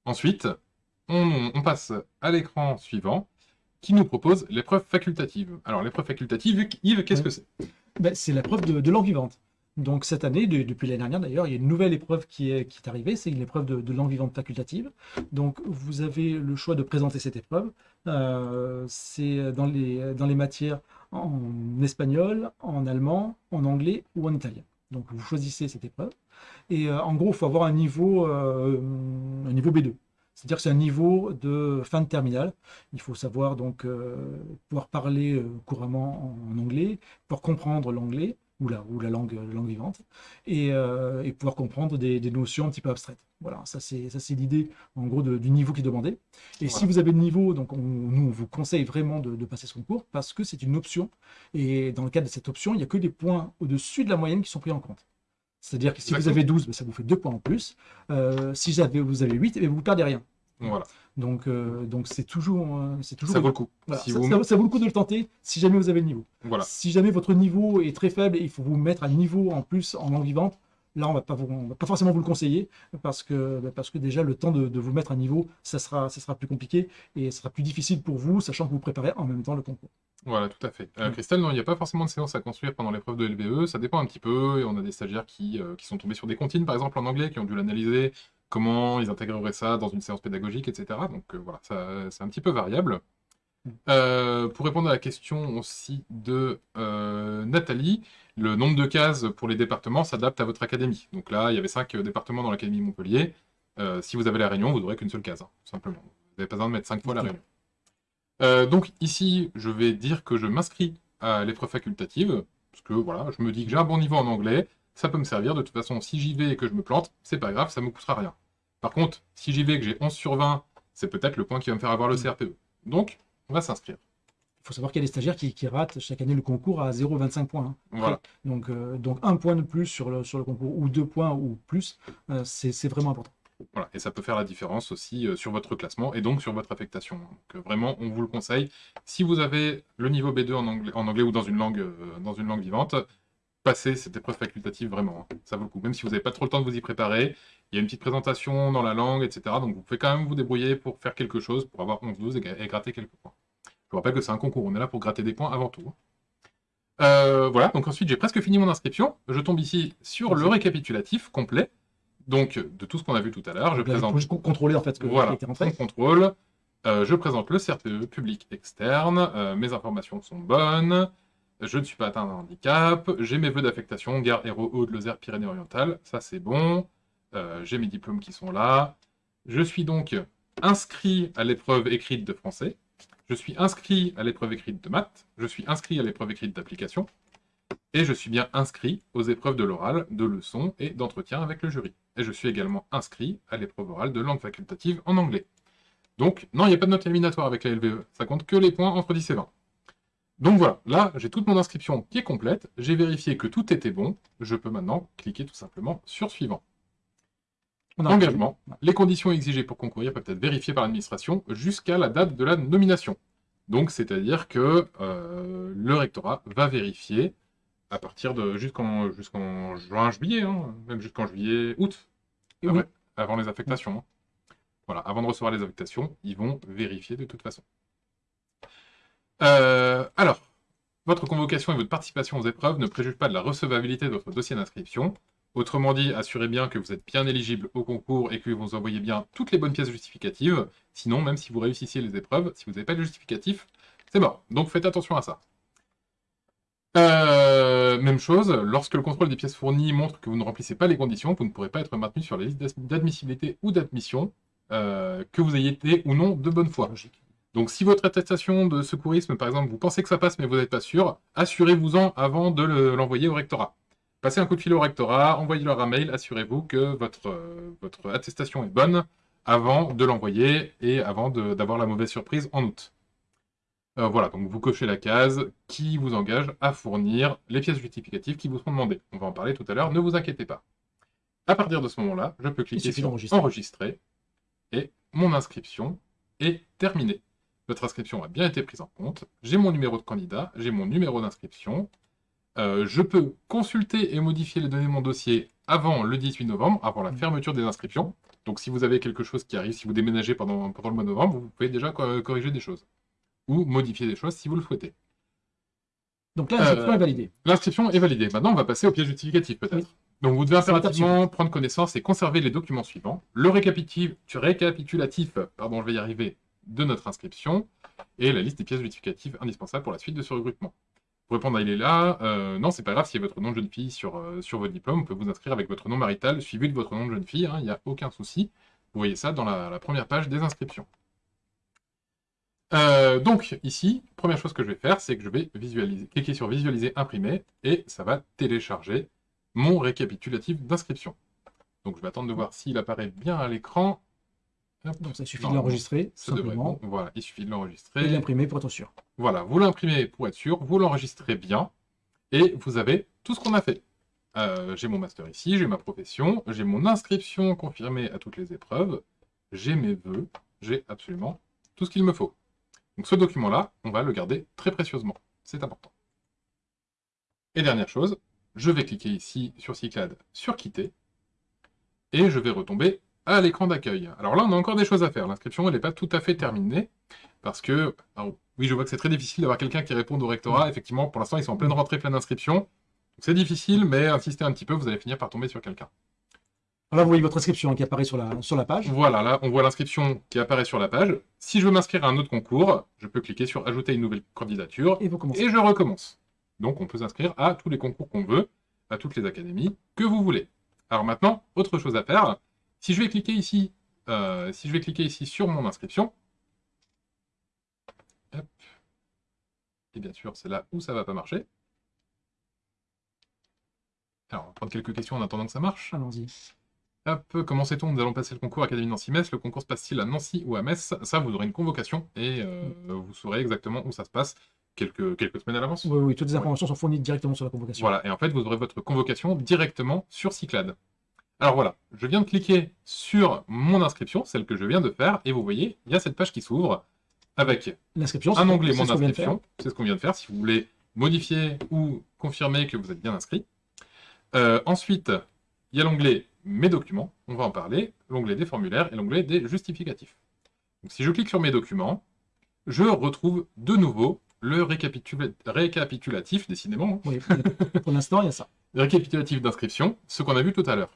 Ensuite, on, on passe à l'écran suivant, qui nous propose l'épreuve facultative. Alors, l'épreuve facultative, Yves, qu'est-ce que c'est? Ben, C'est l'épreuve de, langue vivante. Donc cette année, depuis l'année dernière d'ailleurs, il y a une nouvelle épreuve qui est, arrivée, c'est une épreuve de, langue vivante facultative. Donc vous avez le choix de présenter cette épreuve. Euh, c'est dans les, dans les matières en espagnol, en allemand, en anglais ou en italien. Donc vous choisissez cette épreuve. Et euh, en gros, il faut avoir un niveau, euh, un niveau B2. C'est-à-dire que c'est un niveau de fin de terminale. Il faut savoir donc euh, pouvoir parler euh, couramment en, anglais, pouvoir comprendre l'anglais ou la, ou la langue, langue vivante, euh, et, pouvoir comprendre des, notions un petit peu abstraites. Voilà, ça c'est l'idée en gros du niveau qui est demandé. Et si vous avez le niveau, donc nous on vous conseille vraiment de, passer ce concours parce que c'est une option. Et dans le cadre de cette option, il n'y a que des points au-dessus de la moyenne qui sont pris en compte. C'est-à-dire que si vous avez 12, ben, ça vous fait 2 points en plus. si vous avez, vous avez 8, et vous ne perdez rien. Voilà. Donc, euh, donc c'est toujours, euh, c'est toujours. Ça vaut le coup. ça, vaut le coup de le tenter si jamais vous avez le niveau. Voilà. Si jamais votre niveau est très faible et il faut vous mettre à niveau en plus en langue vivante, là on va pas va pas forcément vous le conseiller parce que bah, parce que déjà le temps de, vous mettre à niveau, ça sera ça sera plus compliqué et ça sera plus difficile pour vous, sachant que vous préparez en même temps le concours. Voilà, tout à fait. Euh, mm. Christelle, non, il n'y a pas forcément de séance à construire pendant l'épreuve de LVE, ça dépend un petit peu, et on a des stagiaires qui, qui sont tombés sur des comptines, par exemple en anglais, qui ont dû l'analyser, comment ils intégreraient ça dans une séance pédagogique, etc. Donc euh, voilà, c'est un petit peu variable. Euh, pour répondre à la question aussi de euh, Nathalie, le nombre de cases pour les départements s'adapte à votre académie. Donc là, il y avait cinq départements dans l'académie Montpellier. si vous avez la Réunion, vous n'aurez qu'une seule case, hein, simplement. Vous n'avez pas besoin de mettre cinq fois la Réunion. donc ici, je vais dire que je m'inscris à l'épreuve facultative, parce que voilà, je me dis que j'ai un bon niveau en anglais, ça peut me servir. De toute façon, si j'y vais et que je me plante, c'est pas grave, ça me coûtera rien. Par contre, si j'y vais et que j'ai 11 sur 20, c'est peut-être le point qui va me faire avoir le mm. CRPE. Donc, on va s'inscrire. Il faut savoir qu'il y a des stagiaires qui, ratent chaque année le concours à 0,25 points. Hein. Voilà. Donc, euh, donc un point de plus sur le, sur le concours, ou deux points ou plus, euh, c'est vraiment important. Voilà, et ça peut faire la différence aussi euh, sur votre classement et donc sur votre affectation. Donc vraiment, on vous le conseille. Si vous avez le niveau B2 en anglais, en anglais ou dans une langue, dans une langue vivante, passez cette épreuve facultative vraiment. Hein. Ça vaut le coup. Même si vous n'avez pas trop le temps de vous y préparer, il y a une petite présentation dans la langue, etc. Donc vous pouvez quand même vous débrouiller pour faire quelque chose, pour avoir 11-12 et, gratter quelques points. Je vous rappelle que c'est un concours, on est là pour gratter des points avant tout. Hein. Euh, voilà, donc ensuite j'ai presque fini mon inscription. Je tombe ici sur le récapitulatif complet. Donc de tout ce qu'on a vu tout à l'heure, je présente... Juste contrôler en fait ce que voilà, rentré. contrôle. Euh, je présente le CRPE public externe, euh, mes informations sont bonnes, je ne suis pas atteint d'un handicap, j'ai mes vœux d'affectation, gare Héros Haut de Lozère Pyrénées-Orientales, ça c'est bon, j'ai mes diplômes qui sont là, je suis donc inscrit à l'épreuve écrite de français, je suis inscrit à l'épreuve écrite de maths, je suis inscrit à l'épreuve écrite d'application, et je suis bien inscrit aux épreuves de l'oral, de leçons et d'entretien avec le jury. Et je suis également inscrit à l'épreuve orale de langue facultative en anglais. Donc, non, il n'y a pas de note éliminatoire avec la LVE, ça compte que les points entre 10 et 20. Donc voilà, là, j'ai toute mon inscription qui est complète, j'ai vérifié que tout était bon, je peux maintenant cliquer tout simplement sur « Suivant ». Engagement. Les conditions exigées pour concourir peuvent être vérifiées par l'administration jusqu'à la date de la nomination. Donc, c'est-à-dire que euh, le rectorat va vérifier à partir de jusqu'en juin, juillet, hein, même jusqu'en juillet, août, avant les affectations. Hein. Voilà, avant de recevoir les affectations, ils vont vérifier de toute façon. Euh, alors, votre convocation et votre participation aux épreuves ne préjugent pas de la recevabilité de votre dossier d'inscription. Autrement dit, assurez bien que vous êtes bien éligible au concours et que vous envoyez bien toutes les bonnes pièces justificatives. Sinon, même si vous réussissiez les épreuves, si vous n'avez pas de justificatif, c'est mort. Donc faites attention à ça. Euh, même chose, lorsque le contrôle des pièces fournies montre que vous ne remplissez pas les conditions, vous ne pourrez pas être maintenu sur les listes d'admissibilité ou d'admission, euh, que vous ayez été ou non de bonne foi. Logique. Donc si votre attestation de secourisme, par exemple, vous pensez que ça passe mais vous n'êtes pas sûr, assurez-vous-en avant de l'envoyer au rectorat. Passez un coup de fil au rectorat, envoyez-leur un mail, assurez-vous que votre, euh, votre attestation est bonne avant de l'envoyer et avant d'avoir la mauvaise surprise en août. Euh, voilà, donc vous cochez la case qui vous engage à fournir les pièces justificatives qui vous seront demandées. On va en parler tout à l'heure, ne vous inquiétez pas. À partir de ce moment-là, je peux cliquer sur enregistrer et mon inscription est terminée. Votre inscription a bien été prise en compte. J'ai mon numéro de candidat, j'ai mon numéro d'inscription. Euh, je peux consulter et modifier les données de mon dossier avant le 18 novembre, avant la mmh. fermeture des inscriptions. Donc si vous avez quelque chose qui arrive, si vous déménagez pendant, pendant le mois de novembre, vous pouvez déjà corriger des choses. Ou modifier des choses si vous le souhaitez. Donc l'inscription est validée. L'inscription est validée. Maintenant, on va passer au pièce justificatif, peut-être. Donc vous devez impérativement prendre connaissance et conserver les documents suivants. Le récapitulatif, pardon, je vais y arriver, de notre inscription et la liste des pièces justificatives indispensables pour la suite de ce regroupement. Répondre à il est là, euh, non, c'est pas grave, a votre nom de jeune fille sur, euh, sur votre diplôme, on peut vous inscrire avec votre nom marital suivi de votre nom de jeune fille, hein, il n'y a aucun souci. Vous voyez ça dans la, première page des inscriptions. Euh, donc ici, première chose que je vais faire, c'est que je vais visualiser, cliquer sur visualiser, imprimer, et ça va télécharger mon récapitulatif d'inscription. Donc je vais attendre de voir s'il apparaît bien à l'écran. Donc ça suffit de l'enregistrer, simplement. voilà, il suffit de l'enregistrer. Et l'imprimer pour être sûr. Voilà, vous l'imprimez pour être sûr, vous l'enregistrez bien, et vous avez tout ce qu'on a fait. Euh, j'ai mon master ici, j'ai ma profession, j'ai mon inscription confirmée à toutes les épreuves, j'ai mes vœux, j'ai absolument tout ce qu'il me faut. Donc ce document-là, on va le garder très précieusement. C'est important. Et dernière chose, je vais cliquer ici sur Cyclade sur Quitter, et je vais retomber à l'écran d'accueil. Alors là, on a encore des choses à faire. L'inscription, elle n'est pas tout à fait terminée, parce que... oui, je vois que c'est très difficile d'avoir quelqu'un qui réponde au rectorat. Effectivement, pour l'instant, ils sont en pleine rentrée, pleine d'inscriptions. C'est difficile, mais insistez un petit peu, vous allez finir par tomber sur quelqu'un. Là, vous voyez votre inscription qui apparaît sur la, sur la page. Voilà, là, on voit l'inscription qui apparaît sur la page. Si je veux m'inscrire à un autre concours, je peux cliquer sur « Ajouter une nouvelle candidature » et, vous et je recommence. Donc, on peut s'inscrire à tous les concours qu'on veut, à toutes les académies que vous voulez. Alors maintenant, autre chose à faire. Si je vais cliquer ici, euh, si je vais cliquer ici sur mon inscription, et bien sûr, c'est là où ça va pas marcher. Alors, on va prendre quelques questions en attendant que ça marche. Allons-y. Hop, comment sait-on Nous allons passer le concours Académie Nancy-Metz? Le concours se passe-t-il à Nancy ou à Metz? Ça, vous aurez une convocation et euh, vous saurez exactement où ça se passe quelques, quelques semaines à l'avance. Oui, oui, toutes les informations sont fournies directement sur la convocation. Voilà, et en fait, vous aurez votre convocation directement sur Cyclade. Alors voilà, je viens de cliquer sur mon inscription, celle que je viens de faire, et vous voyez, il y a cette page qui s'ouvre avec un onglet Mon inscription, c'est ce qu'on vient de faire, si vous voulez modifier ou confirmer que vous êtes bien inscrit. Euh, ensuite, il y a l'onglet Mes documents, on va en parler, l'onglet des formulaires et l'onglet des justificatifs. Donc, si je clique sur Mes documents, je retrouve de nouveau le récapitulatif, décidément. Hein. Oui, pour l'instant, il y a ça. récapitulatif d'inscription, ce qu'on a vu tout à l'heure.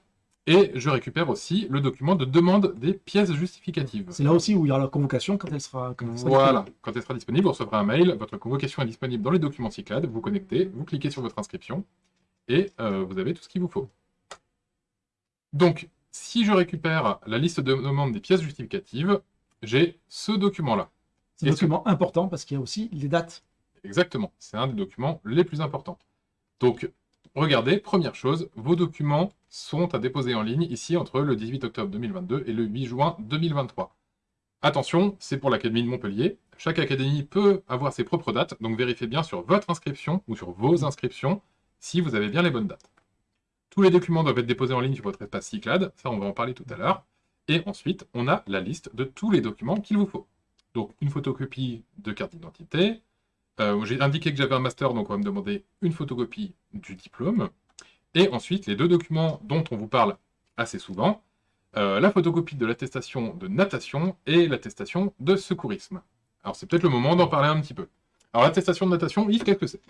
Et je récupère aussi le document de demande des pièces justificatives. C'est là aussi où il y aura la convocation quand elle sera, quand Voilà, quand elle sera disponible, vous recevrez un mail, votre convocation est disponible dans les documents Cyclade, vous connectez, vous cliquez sur votre inscription, et euh, vous avez tout ce qu'il vous faut. Donc, si je récupère la liste de demande des pièces justificatives, j'ai ce document-là. C'est un document important parce qu'il y a aussi les dates. Exactement, c'est un des documents les plus importants. Donc, regardez, première chose, vos documents sont à déposer en ligne ici entre le 18 octobre 2022 et le 8 juin 2023. Attention, c'est pour l'Académie de Montpellier. Chaque académie peut avoir ses propres dates, donc vérifiez bien sur votre inscription ou sur vos inscriptions si vous avez bien les bonnes dates. Tous les documents doivent être déposés en ligne sur votre espace Cyclade, ça on va en parler tout à l'heure. Et ensuite, on a la liste de tous les documents qu'il vous faut. Donc une photocopie de carte d'identité. Euh, j'ai indiqué que j'avais un master, donc on va me demander une photocopie du diplôme. Et ensuite, les deux documents dont on vous parle assez souvent, euh, la photocopie de l'attestation de natation et l'attestation de secourisme. Alors c'est peut-être le moment d'en parler un petit peu. Alors l'attestation de natation, Yves, qu'est-ce que c'est?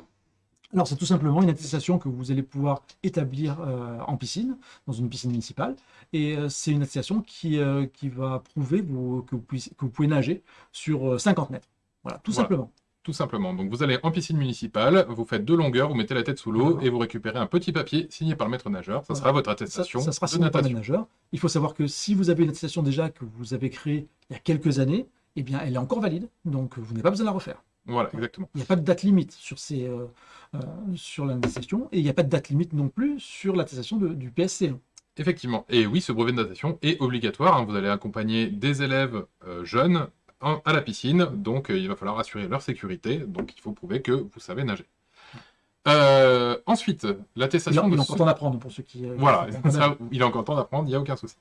Alors, c'est tout simplement une attestation que vous allez pouvoir établir euh, en piscine, dans une piscine municipale. Et euh, c'est une attestation qui, euh, qui va prouver que, vous que, vous pouvez nager sur 50 mètres. Voilà, tout simplement. Tout simplement. Donc, vous allez en piscine municipale, vous faites deux longueurs, vous mettez la tête sous l'eau et vous récupérez un petit papier signé par le maître nageur. Ça sera votre attestation ça, ça sera signé par le nageur. Il faut savoir que si vous avez une attestation déjà que vous avez créée il y a quelques années, eh bien, elle est encore valide. Donc, vous n'avez pas besoin de la refaire. Voilà, exactement. Il n'y a pas de date limite sur, ces, euh, euh, sur l'attestation et il n'y a pas de date limite non plus sur l'attestation du PSC. Effectivement. Et oui, ce brevet de natation est obligatoire. Hein. Vous allez accompagner des élèves euh, jeunes à la piscine, donc il va falloir assurer leur sécurité. Donc il faut prouver que vous savez nager. ensuite, l'attestation de... Il est encore temps d'apprendre pour ceux qui... voilà, il est encore temps d'apprendre, il n'y a aucun souci.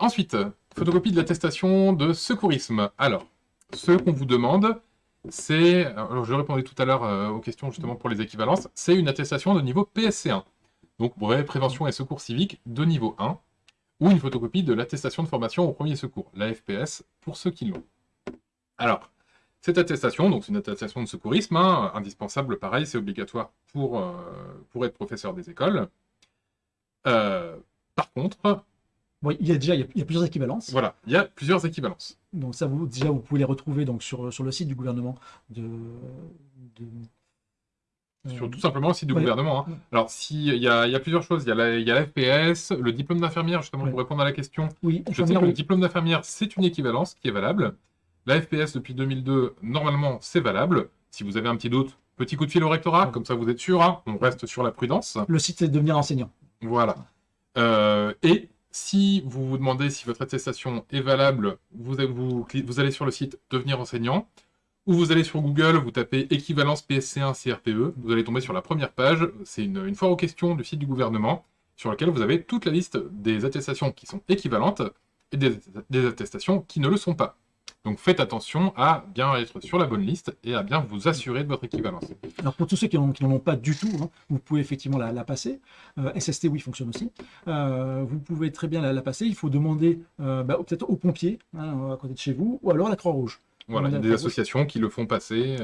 ensuite, photocopie de l'attestation de secourisme. Alors, ce qu'on vous demande, c'est, alors je répondais tout à l'heure euh, aux questions justement pour les équivalences, c'est une attestation de niveau PSC1. Donc brevet prévention et secours civique de niveau 1, ou une photocopie de l'attestation de formation au premier secours, la FPS, pour ceux qui l'ont. Alors, cette attestation, donc c'est une attestation de secourisme, hein, indispensable, pareil, c'est obligatoire pour, euh, pour être professeur des écoles. Euh, par contre, il y a déjà il y a, plusieurs équivalences. Voilà, il y a plusieurs équivalences. Donc ça, vous, déjà, vous pouvez les retrouver donc, sur, sur le site du gouvernement de... sur tout simplement le site du gouvernement. Hein. Alors, si, il, y y a plusieurs choses. Il y a la, il y a FPS, le diplôme d'infirmière, justement, pour répondre à la question. Oui, je sais que le diplôme d'infirmière, c'est une équivalence qui est valable. La FPS, depuis 2002, normalement, c'est valable. Si vous avez un petit doute, petit coup de fil au rectorat, comme ça vous êtes sûr, hein. on reste sur la prudence. Le site, c'est devenir enseignant. Voilà. Euh, et si vous vous demandez si votre attestation est valable, vous, allez sur le site Devenir enseignant, ou vous allez sur Google, vous tapez équivalence PSC1 CRPE, vous allez tomber sur la première page, c'est une, foire aux questions du site du gouvernement, sur laquelle vous avez toute la liste des attestations qui sont équivalentes et des attestations qui ne le sont pas. Donc faites attention à bien être sur la bonne liste et à bien vous assurer de votre équivalence. Alors pour tous ceux qui n'en ont pas du tout, hein, vous pouvez effectivement la, passer. Euh, SST, oui, fonctionne aussi. Euh, vous pouvez très bien la, passer. Il faut demander euh, bah, peut-être aux pompiers hein, à côté de chez vous ou alors à la Croix-Rouge. Voilà, il y a des associations qui le font passer.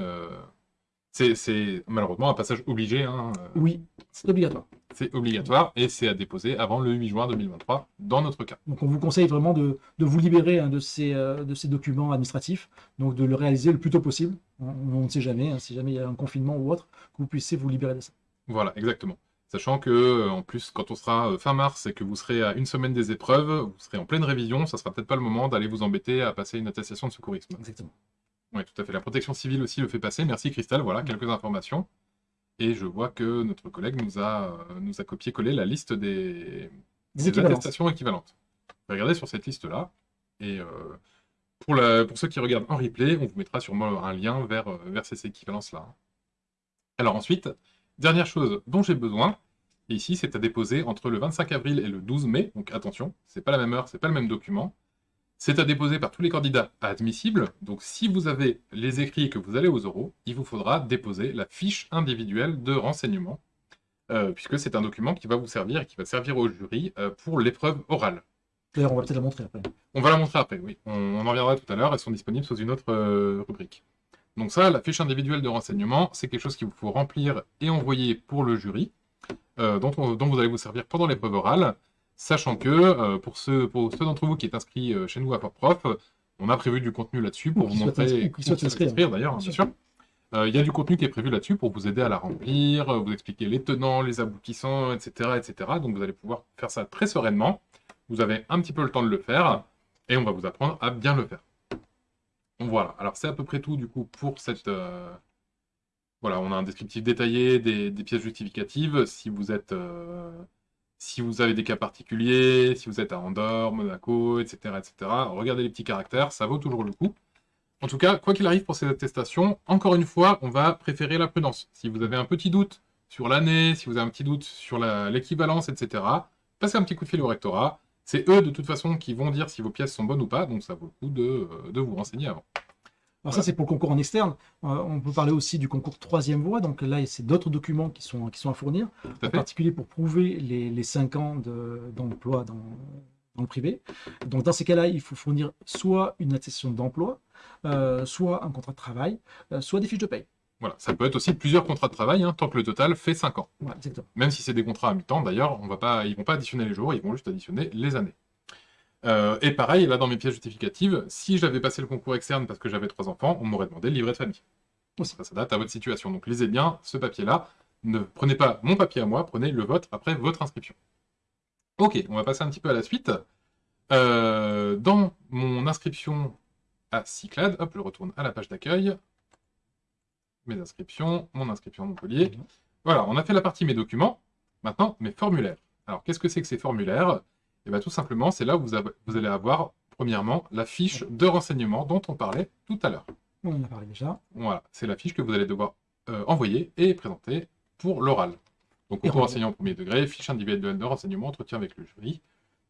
C'est malheureusement un passage obligé. Hein. Oui, c'est obligatoire. c'est obligatoire et c'est à déposer avant le 8 juin 2023 dans notre cas. Donc on vous conseille vraiment de, vous libérer hein, de, ces, euh, de ces documents administratifs, donc de le réaliser le plus tôt possible. On, ne sait jamais, hein, si jamais il y a un confinement ou autre, que vous puissiez vous libérer de ça. Voilà, exactement. Sachant que, euh, en plus, quand on sera fin mars et que vous serez à une semaine des épreuves, vous serez en pleine révision, ça sera peut-être pas le moment d'aller vous embêter à passer une attestation de secourisme. Exactement. Oui, tout à fait. La protection civile aussi le fait passer. Merci Christelle, voilà quelques informations. Et je vois que notre collègue nous a, euh, nous a copié-collé la liste des, attestations équivalentes. Regardez sur cette liste-là. Et euh, pour, pour ceux qui regardent en replay, on vous mettra sûrement un lien vers, euh, vers ces équivalences-là. Alors ensuite, dernière chose dont j'ai besoin, ici, c'est à déposer entre le 25 avril et le 12 mai. Donc attention, c'est pas la même heure, c'est pas le même document. C'est à déposer par tous les candidats admissibles. Donc si vous avez les écrits et que vous allez aux oraux, il vous faudra déposer la fiche individuelle de renseignement, euh, puisque c'est un document qui va vous servir et qui va servir au jury euh, pour l'épreuve orale. D'ailleurs, on va peut-être la montrer après. On va la montrer après, oui. On, en reviendra tout à l'heure. Elles sont disponibles sous une autre euh, rubrique. Donc ça, la fiche individuelle de renseignement, c'est quelque chose qu'il vous faut remplir et envoyer pour le jury, dont, dont, vous allez vous servir pendant l'épreuve orale. Sachant que, euh, pour ceux, pour ceux d'entre vous qui est inscrit euh, chez nous à Prof, on a prévu du contenu là-dessus pour vous montrer... Qui s'inscrire, d'ailleurs, bien sûr. Euh, il y a du contenu qui est prévu là-dessus pour vous aider à la remplir, vous expliquer les tenants, les aboutissants, etc., etc. Donc vous allez pouvoir faire ça très sereinement. Vous avez un petit peu le temps de le faire, et on va vous apprendre à bien le faire. Voilà, alors c'est à peu près tout du coup pour cette... Voilà, on a un descriptif détaillé des, pièces justificatives. Si vous êtes si vous avez des cas particuliers, si vous êtes à Andorre, Monaco, etc., etc., regardez les petits caractères, ça vaut toujours le coup. En tout cas, quoi qu'il arrive pour ces attestations, encore une fois, on va préférer la prudence. Si vous avez un petit doute sur l'année, si vous avez un petit doute sur l'équivalence, etc., passez un petit coup de fil au rectorat. C'est eux, de toute façon, qui vont dire si vos pièces sont bonnes ou pas, donc ça vaut le coup de, de vous renseigner avant. Alors ça, c'est pour le concours en externe. Euh, on peut parler aussi du concours troisième voie. Donc là, c'est d'autres documents qui sont, qui sont à fournir, en particulier pour prouver les, les 5 ans d'emploi dans, dans, le privé. Donc dans ces cas-là, il faut fournir soit une attestation d'emploi, euh, soit un contrat de travail, euh, soit des fiches de paye. Voilà, ça peut être aussi plusieurs contrats de travail, hein, tant que le total fait 5 ans. Même si c'est des contrats à mi-temps, d'ailleurs, ils ne vont pas additionner les jours, ils vont juste additionner les années. Euh, et pareil, là, dans mes pièces justificatives, si j'avais passé le concours externe parce que j'avais trois enfants, on m'aurait demandé le livret de famille. Ça, ça date à votre situation. Donc lisez bien ce papier-là. Ne prenez pas mon papier à moi, prenez le vôtre après votre inscription. Ok, on va passer un petit peu à la suite. Euh, dans mon inscription à Cyclade, hop, je retourne à la page d'accueil. Mes inscriptions, mon inscription à Montpellier. Voilà, on a fait la partie mes documents. Maintenant, mes formulaires. Alors, qu'est-ce que c'est que ces formulaires? Et bien tout simplement, c'est là où vous, allez avoir, premièrement, la fiche de renseignement dont on parlait tout à l'heure. On en a parlé déjà. Voilà, c'est la fiche que vous allez devoir euh, envoyer et présenter pour l'oral. Donc, concours enseignant au premier degré, fiche individuelle de renseignement, entretien avec le jury.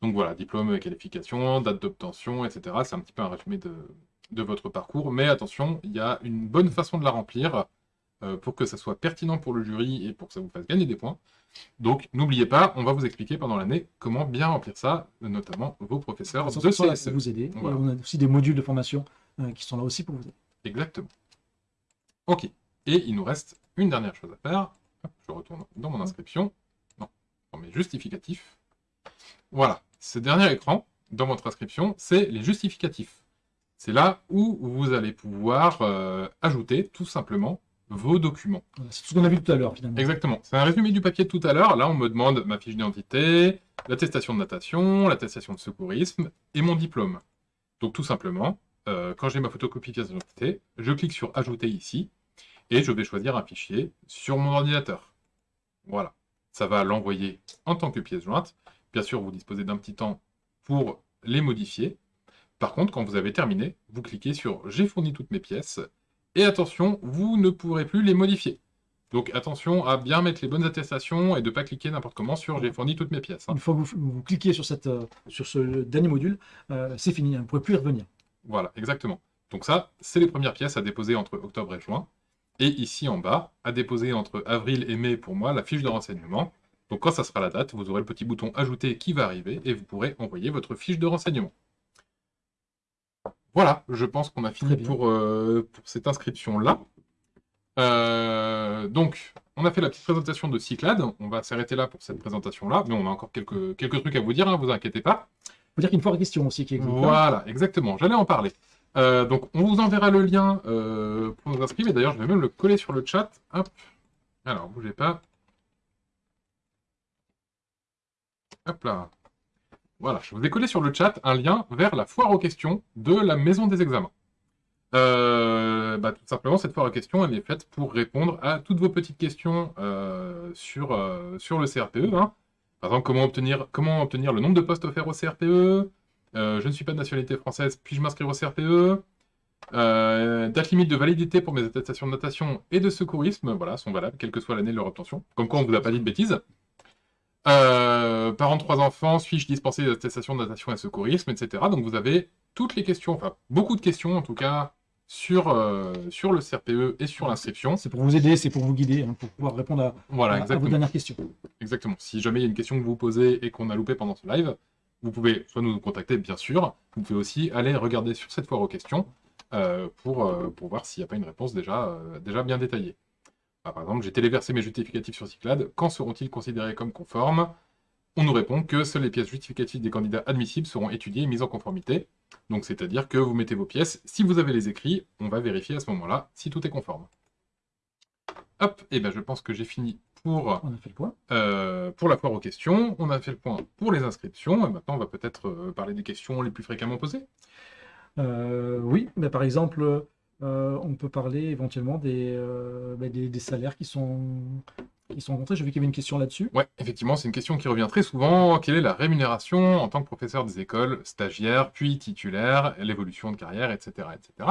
Donc voilà, diplôme, qualification, date d'obtention, etc. C'est un petit peu un résumé de, de, votre parcours. Mais attention, il y a une bonne façon de la remplir euh, pour que ça soit pertinent pour le jury et pour que ça vous fasse gagner des points. Donc, n'oubliez pas, on va vous expliquer pendant l'année comment bien remplir ça, notamment vos professeurs de CSE. vous aider. on a aussi des modules de formation euh, qui sont là aussi pour vous aider. Exactement. Ok. Et il nous reste une dernière chose à faire. je retourne dans mon inscription. Non, dans mes justificatifs. Voilà. Ce dernier écran, dans votre inscription, c'est les justificatifs. C'est là où vous allez pouvoir euh, ajouter tout simplement vos documents. C'est tout ce qu'on a vu tout à l'heure, finalement. Exactement. C'est un résumé du papier de tout à l'heure. Là, on me demande ma fiche d'identité, l'attestation de natation, l'attestation de secourisme et mon diplôme. Donc, tout simplement, euh, quand j'ai ma photocopie pièce d'identité, je clique sur « Ajouter » ici, et je vais choisir un fichier sur mon ordinateur. Voilà. Ça va l'envoyer en tant que pièce jointe. Bien sûr, vous disposez d'un petit temps pour les modifier. Par contre, quand vous avez terminé, vous cliquez sur « J'ai fourni toutes mes pièces » Et attention, vous ne pourrez plus les modifier. Donc attention à bien mettre les bonnes attestations et de ne pas cliquer n'importe comment sur « j'ai fourni toutes mes pièces hein. Une fois que vous, cliquez sur, cette, euh, sur ce dernier module, euh, c'est fini, hein, vous ne pourrez plus y revenir. Voilà, exactement. Donc ça, c'est les premières pièces à déposer entre octobre et juin. Et ici en bas, à déposer entre avril et mai pour moi, la fiche de renseignement. Donc quand ça sera la date, vous aurez le petit bouton « Ajouter » qui va arriver et vous pourrez envoyer votre fiche de renseignement. Voilà, je pense qu'on a fini pour, euh, pour, cette inscription-là. Euh, donc, on a fait la petite présentation de Cyclade. On va s'arrêter là pour cette présentation-là, mais on a encore quelques, quelques trucs à vous dire, hein, vous inquiétez pas. Faut dire qu'il y a une foire question aussi qui existe. Hein. Voilà, exactement, j'allais en parler. Euh, donc, on vous enverra le lien pour nous inscrire, et d'ailleurs, je vais même le coller sur le chat. Hop. Alors, bougez pas. Hop là. Voilà, je vous ai collé sur le chat un lien vers la foire aux questions de la maison des examens. Euh, bah, tout simplement, cette foire aux questions, elle est faite pour répondre à toutes vos petites questions euh, sur, euh, sur le CRPE. Hein. Par exemple, comment obtenir, comment obtenir le nombre de postes offerts au CRPE Je ne suis pas de nationalité française, puis-je m'inscrire au CRPE Date limite de validité pour mes attestations de natation et de secourisme, voilà, sont valables, quelle que soit l'année de leur obtention. Comme quoi, on ne vous a pas dit de bêtises. Parents de trois enfants, suis-je dispensé des attestations de natation et de secourisme, etc. Donc vous avez toutes les questions, enfin beaucoup de questions en tout cas, sur, euh, sur le CRPE et sur l'inscription. C'est pour vous aider, c'est pour vous guider, hein, pour pouvoir répondre à, voilà, vos dernières questions. Exactement. Si jamais il y a une question que vous posez et qu'on a loupé pendant ce live, vous pouvez soit nous contacter, bien sûr, vous pouvez aussi aller regarder sur cette foire aux questions euh, pour, euh, pour voir s'il n'y a pas une réponse déjà, déjà bien détaillée. Ah, par exemple, j'ai téléversé mes justificatifs sur Cyclade, quand seront-ils considérés comme conformes? On nous répond que seules les pièces justificatives des candidats admissibles seront étudiées et mises en conformité. Donc c'est-à-dire que vous mettez vos pièces, si vous avez les écrits, on va vérifier à ce moment-là si tout est conforme. Hop, et ben je pense que j'ai fini pour, on a fait le point. Euh, pour la foire aux questions, on a fait le point pour les inscriptions, et maintenant on va peut-être euh, parler des questions les plus fréquemment posées. Euh, oui, mais par exemple, on peut parler éventuellement des, bah, des, salaires qui sont qui sont rencontrés. J'ai vu qu'il y avait une question là-dessus. Oui, effectivement, c'est une question qui revient très souvent. Quelle est la rémunération en tant que professeur des écoles, stagiaire, puis titulaire, l'évolution de carrière, etc. etc.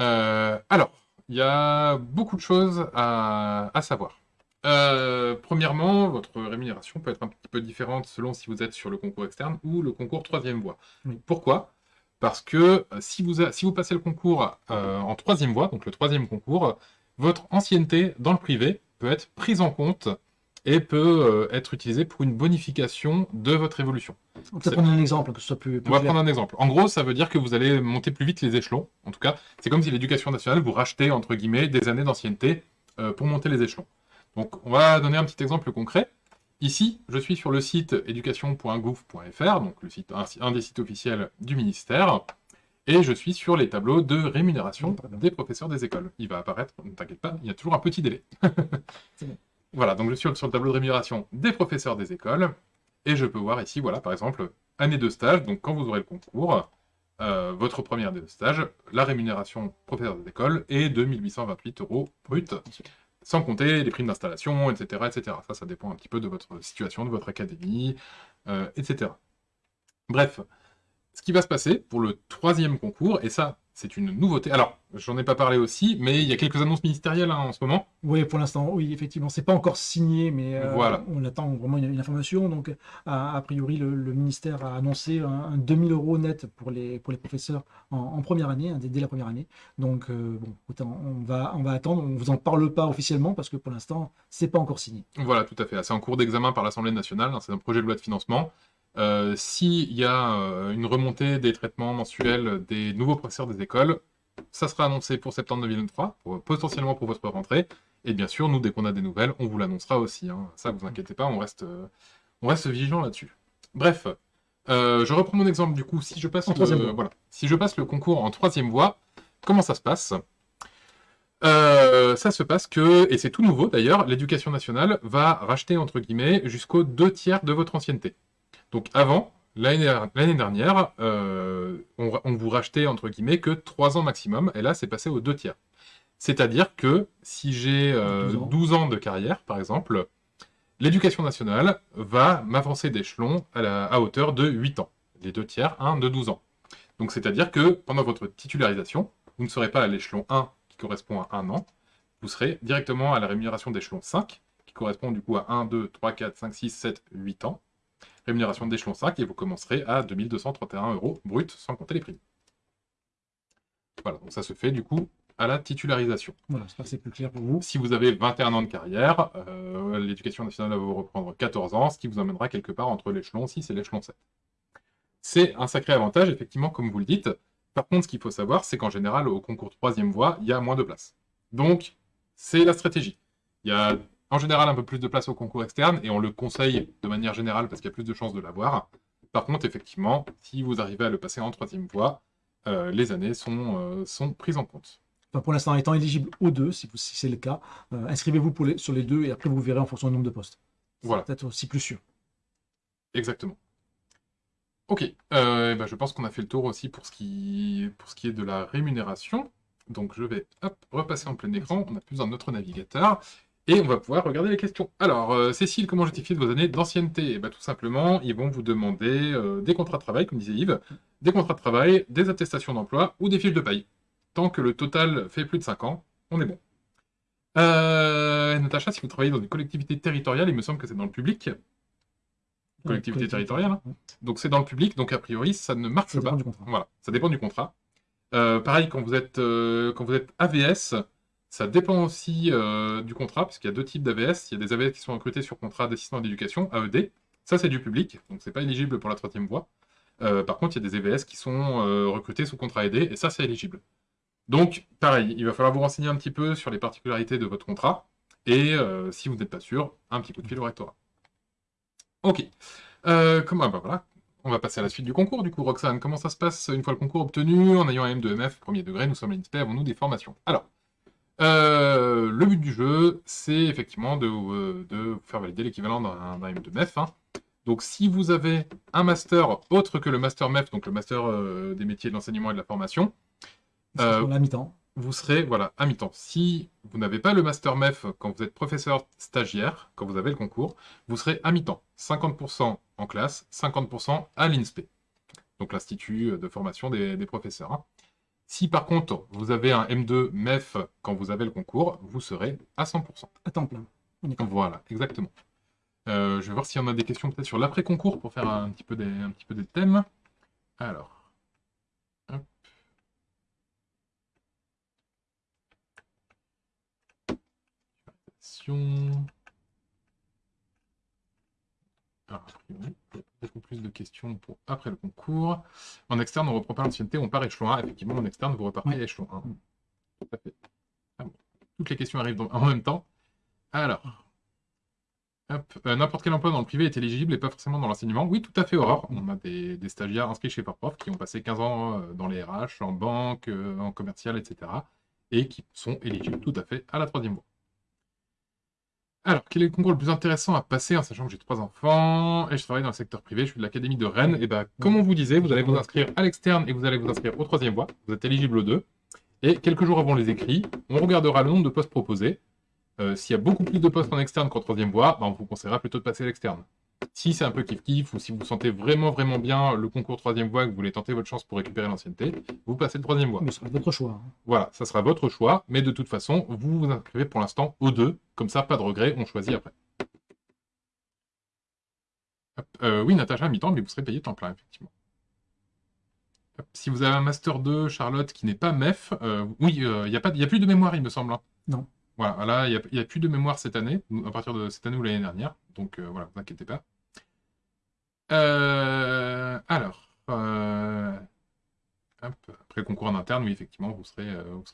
Euh, alors, il y a beaucoup de choses à, savoir. Euh, premièrement, votre rémunération peut être un petit peu différente selon si vous êtes sur le concours externe ou le concours troisième voie. Pourquoi? Parce que euh, si vous, si vous passez le concours en troisième voie, donc le troisième concours, votre ancienneté dans le privé peut être prise en compte et peut euh, être utilisée pour une bonification de votre évolution. On va prendre un exemple, que ce soit plus, On va prendre un exemple. En gros, ça veut dire que vous allez monter plus vite les échelons. En tout cas, c'est comme si l'éducation nationale vous rachetait, entre guillemets, des années d'ancienneté euh, pour monter les échelons. Donc, on va donner un petit exemple concret. Ici, je suis sur le site éducation.gouv.fr, donc le site, un, des sites officiels du ministère, et je suis sur les tableaux de rémunération des professeurs des écoles. Il va apparaître, ne t'inquiète pas, il y a toujours un petit délai. Voilà, donc je suis sur le tableau de rémunération des professeurs des écoles, et je peux voir ici, voilà, par exemple, année de stage, donc quand vous aurez le concours, euh, votre première année de stage, la rémunération professeur des écoles est de 1828 euros brut, sans compter les primes d'installation, etc., etc. Ça, ça dépend un petit peu de votre situation, de votre académie, euh, etc. Bref, ce qui va se passer pour le troisième concours, et ça, c'est une nouveauté. Alors, j'en ai pas parlé aussi, mais il y a quelques annonces ministérielles hein, en ce moment. Oui, pour l'instant, oui, effectivement. C'est pas encore signé, mais euh, voilà. on attend vraiment une, information. Donc, a, priori, le, ministère a annoncé un, 2000 euros net pour les, pour les professeurs en, première année, hein, dès, la première année. Donc, euh, bon, on va, on va attendre. On vous en parle pas officiellement parce que pour l'instant, c'est pas encore signé. Voilà, tout à fait. C'est en cours d'examen par l'Assemblée nationale. Hein, c'est un projet de loi de financement. Euh, s'il y a euh, une remontée des traitements mensuels des nouveaux professeurs des écoles, ça sera annoncé pour septembre 2023, potentiellement pour votre rentrée. Et bien sûr, nous, dès qu'on a des nouvelles, on vous l'annoncera aussi. Hein. Ça, vous inquiétez pas, on reste, euh, on reste vigilant là-dessus. Bref, je reprends mon exemple du coup. Si je, passe le, voilà, si je passe le concours en troisième voie, comment ça se passe? Ça se passe que, et c'est tout nouveau d'ailleurs, l'éducation nationale va racheter entre guillemets jusqu'aux deux tiers de votre ancienneté. Donc avant, l'année dernière, euh, on, vous rachetait entre guillemets que 3 ans maximum, et là c'est passé aux 2 tiers. C'est-à-dire que si j'ai 12, euh, ans. de carrière, par exemple, l'éducation nationale va m'avancer d'échelon à, à, hauteur de 8 ans. Les 2 tiers, 1 de 12 ans. Donc c'est-à-dire que pendant votre titularisation, vous ne serez pas à l'échelon 1 qui correspond à 1 an, vous serez directement à la rémunération d'échelon 5, qui correspond du coup à 1, 2, 3, 4, 5, 6, 7, 8 ans rémunération d'échelon 5, et vous commencerez à 2231 euros brut, sans compter les primes. Voilà, donc ça se fait du coup à la titularisation. Voilà, que c'est plus clair pour vous. Si vous avez 21 ans de carrière, euh, l'éducation nationale va vous reprendre 14 ans, ce qui vous amènera quelque part entre l'échelon 6 et l'échelon 7. C'est un sacré avantage, effectivement, comme vous le dites. Par contre, ce qu'il faut savoir, c'est qu'en général, au concours troisième voie, il y a moins de place. Donc, c'est la stratégie. Il y a en général un peu plus de place au concours externe, et on le conseille de manière générale parce qu'il y a plus de chances de l'avoir. Par contre, effectivement, si vous arrivez à le passer en troisième voie, euh, les années sont, euh, sont prises en compte. pour l'instant, étant éligible aux deux, si, c'est le cas, euh, inscrivez-vous sur les deux et après vous verrez en fonction du nombre de postes. Voilà. Peut-être aussi plus sûr. Exactement. Ok, ben, je pense qu'on a fait le tour aussi pour ce, qui, pour ce qui est de la rémunération. Donc je vais repasser en plein écran, on a plus un autre navigateur. Et on va pouvoir regarder les questions. Alors, euh, Cécile, comment justifier vos années d'ancienneté? Eh ben, Tout simplement, ils vont vous demander euh, des contrats de travail, comme disait Yves, des contrats de travail, des attestations d'emploi ou des fiches de paye. Tant que le total fait plus de 5 ans, on est bon. Euh, Natacha, si vous travaillez dans une collectivité territoriale, il me semble que c'est dans le public. Collectivité territoriale. Hein. Donc c'est dans le public, donc a priori, ça ne marche ça pas. Du contrat. Voilà, ça dépend du contrat. pareil, quand vous êtes, quand vous êtes AVS, ça dépend aussi euh, du contrat, puisqu'il y a deux types d'AVS. Il y a des AVS qui sont recrutés sur contrat d'assistant d'éducation, AED. Ça, c'est du public, donc c'est pas éligible pour la troisième voie. Euh, par contre, il y a des AVS qui sont euh, recrutés sous contrat aidé, et ça, c'est éligible. Donc, pareil, il va falloir vous renseigner un petit peu sur les particularités de votre contrat, et si vous n'êtes pas sûr, un petit coup de fil au rectorat. Ok. comment, bah voilà, on va passer à la suite du concours, du coup, Roxane. Comment ça se passe une fois le concours obtenu? En ayant un M2MF, premier degré, nous sommes à l'INSPE, avons-nous des formations? Alors, euh, le but du jeu, c'est effectivement de, euh, faire valider l'équivalent d'un M de MEF. Hein. Donc si vous avez un master autre que le master MEF, donc le master euh, des métiers de l'enseignement et de la formation, vous serez voilà, à mi-temps. Si vous n'avez pas le master MEF quand vous êtes professeur stagiaire, quand vous avez le concours, vous serez à mi-temps. 50% en classe, 50% à l'INSPE, donc l'Institut de formation des, professeurs. Hein. Si par contre, vous avez un M2 MEF quand vous avez le concours, vous serez à 100%. À temps plein. Voilà, exactement. Euh, je vais voir s'il y en a des questions peut-être sur l'après-concours pour faire un petit, peu des, un petit peu des thèmes. Alors. Hop. Beaucoup plus de questions pour après le concours. En externe, on reprend pas l'ancienneté, on part échelon 1. Effectivement, en externe, vous repartez à échelon 1. Ah Toutes les questions arrivent en même temps. Alors, euh, n'importe quel emploi dans le privé est éligible et pas forcément dans l'enseignement. Oui, tout à fait, Aurore. On a des, stagiaires inscrits chez Prof qui ont passé 15 ans euh, dans les RH, en banque, euh, en commercial, etc. et qui sont éligibles tout à fait à la troisième voie. Alors, quel est le concours le plus intéressant à passer, en sachant que j'ai trois enfants et je travaille dans le secteur privé, je suis de l'Académie de Rennes. Et bien, comme on vous disait, vous allez vous inscrire à l'externe et vous allez vous inscrire au troisième voie. Vous êtes éligible aux deux. Et quelques jours avant les écrits, on regardera le nombre de postes proposés. Euh, s'il y a beaucoup plus de postes en externe qu'en troisième voie, ben, on vous conseillera plutôt de passer à l'externe. Si c'est un peu kiff-kiff ou si vous sentez vraiment vraiment bien le concours troisième voie, que vous voulez tenter votre chance pour récupérer l'ancienneté, vous passez le troisième voie. Mais ce sera votre choix. Hein. Voilà, ça sera votre choix, mais de toute façon, vous vous inscrivez pour l'instant aux deux, comme ça, pas de regret, on choisit après. Euh, oui, Natacha, à mi-temps, mais vous serez payé temps plein, effectivement. Si vous avez un Master 2, Charlotte, qui n'est pas MEF, euh, oui, euh, il n'y a, a, plus de mémoire, il me semble. Hein. Non. Voilà, là, il n'y a, plus de mémoire cette année, à partir de cette année ou l'année dernière. Donc, voilà, ne vous inquiétez pas. alors, après le concours en interne, oui, effectivement, vous serez,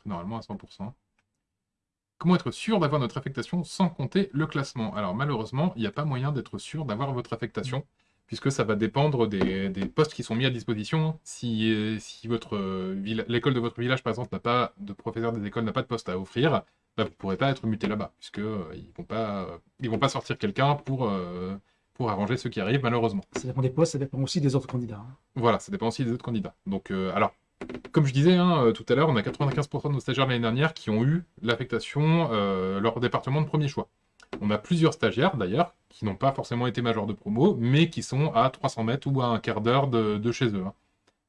normalement à 100%. Comment être sûr d'avoir notre affectation sans compter le classement? Alors malheureusement, il n'y a pas moyen d'être sûr d'avoir votre affectation, puisque ça va dépendre des, postes qui sont mis à disposition. Si, si l'école de votre village, par exemple, n'a pas de professeur des écoles, n'a pas de poste à offrir, bah, vous ne pourrez pas être muté là-bas, puisqu'ils euh, ne vont, pas, vont pas sortir quelqu'un pour, euh, pour arranger ceux qui arrivent, malheureusement. Ça dépend des postes, ça dépend aussi des autres candidats. Hein. Voilà, ça dépend aussi des autres candidats. Donc, euh, alors, comme je disais hein, tout à l'heure, on a 95% de nos stagiaires l'année dernière qui ont eu l'affectation euh, leur département de premier choix. On a plusieurs stagiaires d'ailleurs qui n'ont pas forcément été majors de promo, mais qui sont à 300 mètres ou à un quart d'heure de, chez eux. Hein.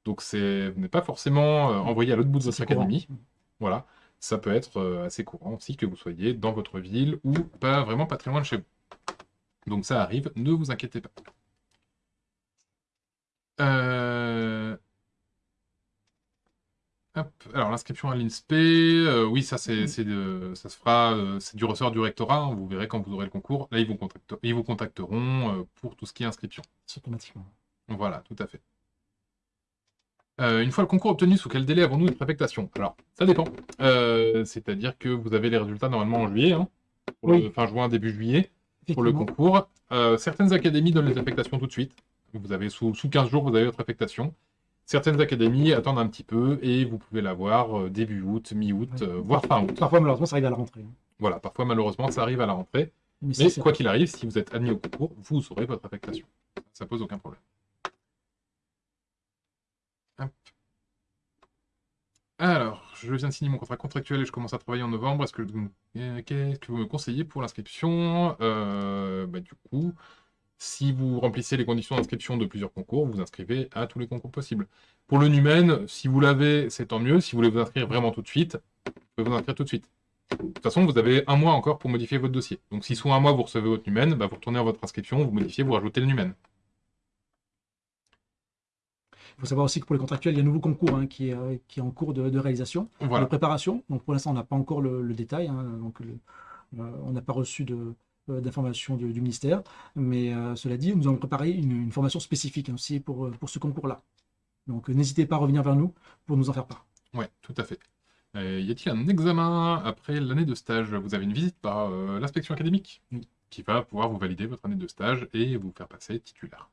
Donc vous n'êtes pas forcément euh, envoyé à l'autre bout de votre académie. Voilà, ça peut être assez courant aussi que vous soyez dans votre ville ou pas vraiment pas très loin de chez vous. Donc ça arrive, ne vous inquiétez pas. Euh, alors l'inscription à l'INSPE, euh, oui, ça c'est, mm. ça se fera, euh, c'est du ressort du rectorat. Hein, vous verrez quand vous aurez le concours. Là, ils vous, ils vous contacteront euh, pour tout ce qui est inscription. automatiquement. Voilà, tout à fait. Une fois le concours obtenu, sous quel délai avons-nous une préfectation? Alors, ça dépend. C'est-à-dire que vous avez les résultats normalement en juillet. Hein. fin juin, début juillet, pour le concours. certaines académies donnent les affectations tout de suite. Vous avez sous, sous 15 jours, vous avez votre affectation. Certaines académies attendent un petit peu et vous pouvez l'avoir euh, début août, mi-août, euh, voire fin août. Parfois, malheureusement, ça arrive à la rentrée. Voilà, parfois, malheureusement, ça arrive à la rentrée. Mais, quoi qu'il arrive, si vous êtes admis au concours, vous aurez votre affectation. Ça pose aucun problème. Alors, je viens de signer mon contrat contractuel et je commence à travailler en novembre. Est-ce que, euh, qu'est-ce que vous me conseillez pour l'inscription? Bah, Du coup, si vous remplissez les conditions d'inscription de plusieurs concours, vous inscrivez à tous les concours possibles. Pour le Numen, si vous l'avez, c'est tant mieux. Si vous voulez vous inscrire vraiment tout de suite, vous pouvez vous inscrire tout de suite. De toute façon, vous avez un mois encore pour modifier votre dossier. Donc si sous un mois, vous recevez votre Numen, bah, vous retournez à votre inscription, vous modifiez, vous rajoutez le Numen. Il faut savoir aussi que pour les contractuels, il y a un nouveau concours hein, qui, est, euh, qui, est, en cours de, réalisation, de préparation. Donc pour l'instant, on n'a pas encore le, détail. Hein. donc euh, on n'a pas reçu de, euh, d'informations du, ministère. Mais euh, cela dit, nous avons préparé une, formation spécifique aussi pour, pour ce concours-là. Donc n'hésitez pas à revenir vers nous pour nous en faire part. Oui, tout à fait. y a-t-il un examen après l'année de stage? Vous avez une visite par l'inspection académique? Qui va pouvoir vous valider votre année de stage et vous faire passer titulaire.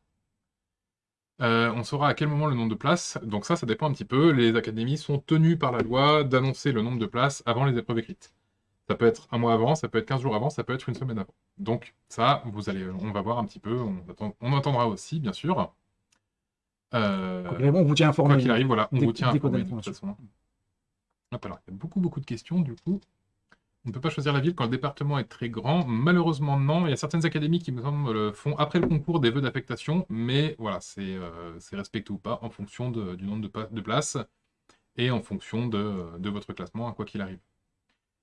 On saura à quel moment le nombre de places. Donc ça, ça dépend un petit peu. Les académies sont tenues par la loi d'annoncer le nombre de places avant les épreuves écrites. Ça peut être un mois avant, ça peut être 15 jours avant, ça peut être une semaine avant. Donc ça, vous allez, on va voir un petit peu, on, attendra aussi, bien sûr. Euh, on vous tient informé. Quoi qu'il arrive, voilà, on vous tient informé de toute façon. alors, il y a beaucoup, beaucoup de questions, du coup. On ne peut pas choisir la ville quand le département est très grand. Malheureusement, non. Il y a certaines académies qui, me semble, font après le concours des vœux d'affectation, mais voilà, c'est euh, respecté ou pas en fonction du nombre de, places et en fonction de votre classement, à quoi qu'il arrive.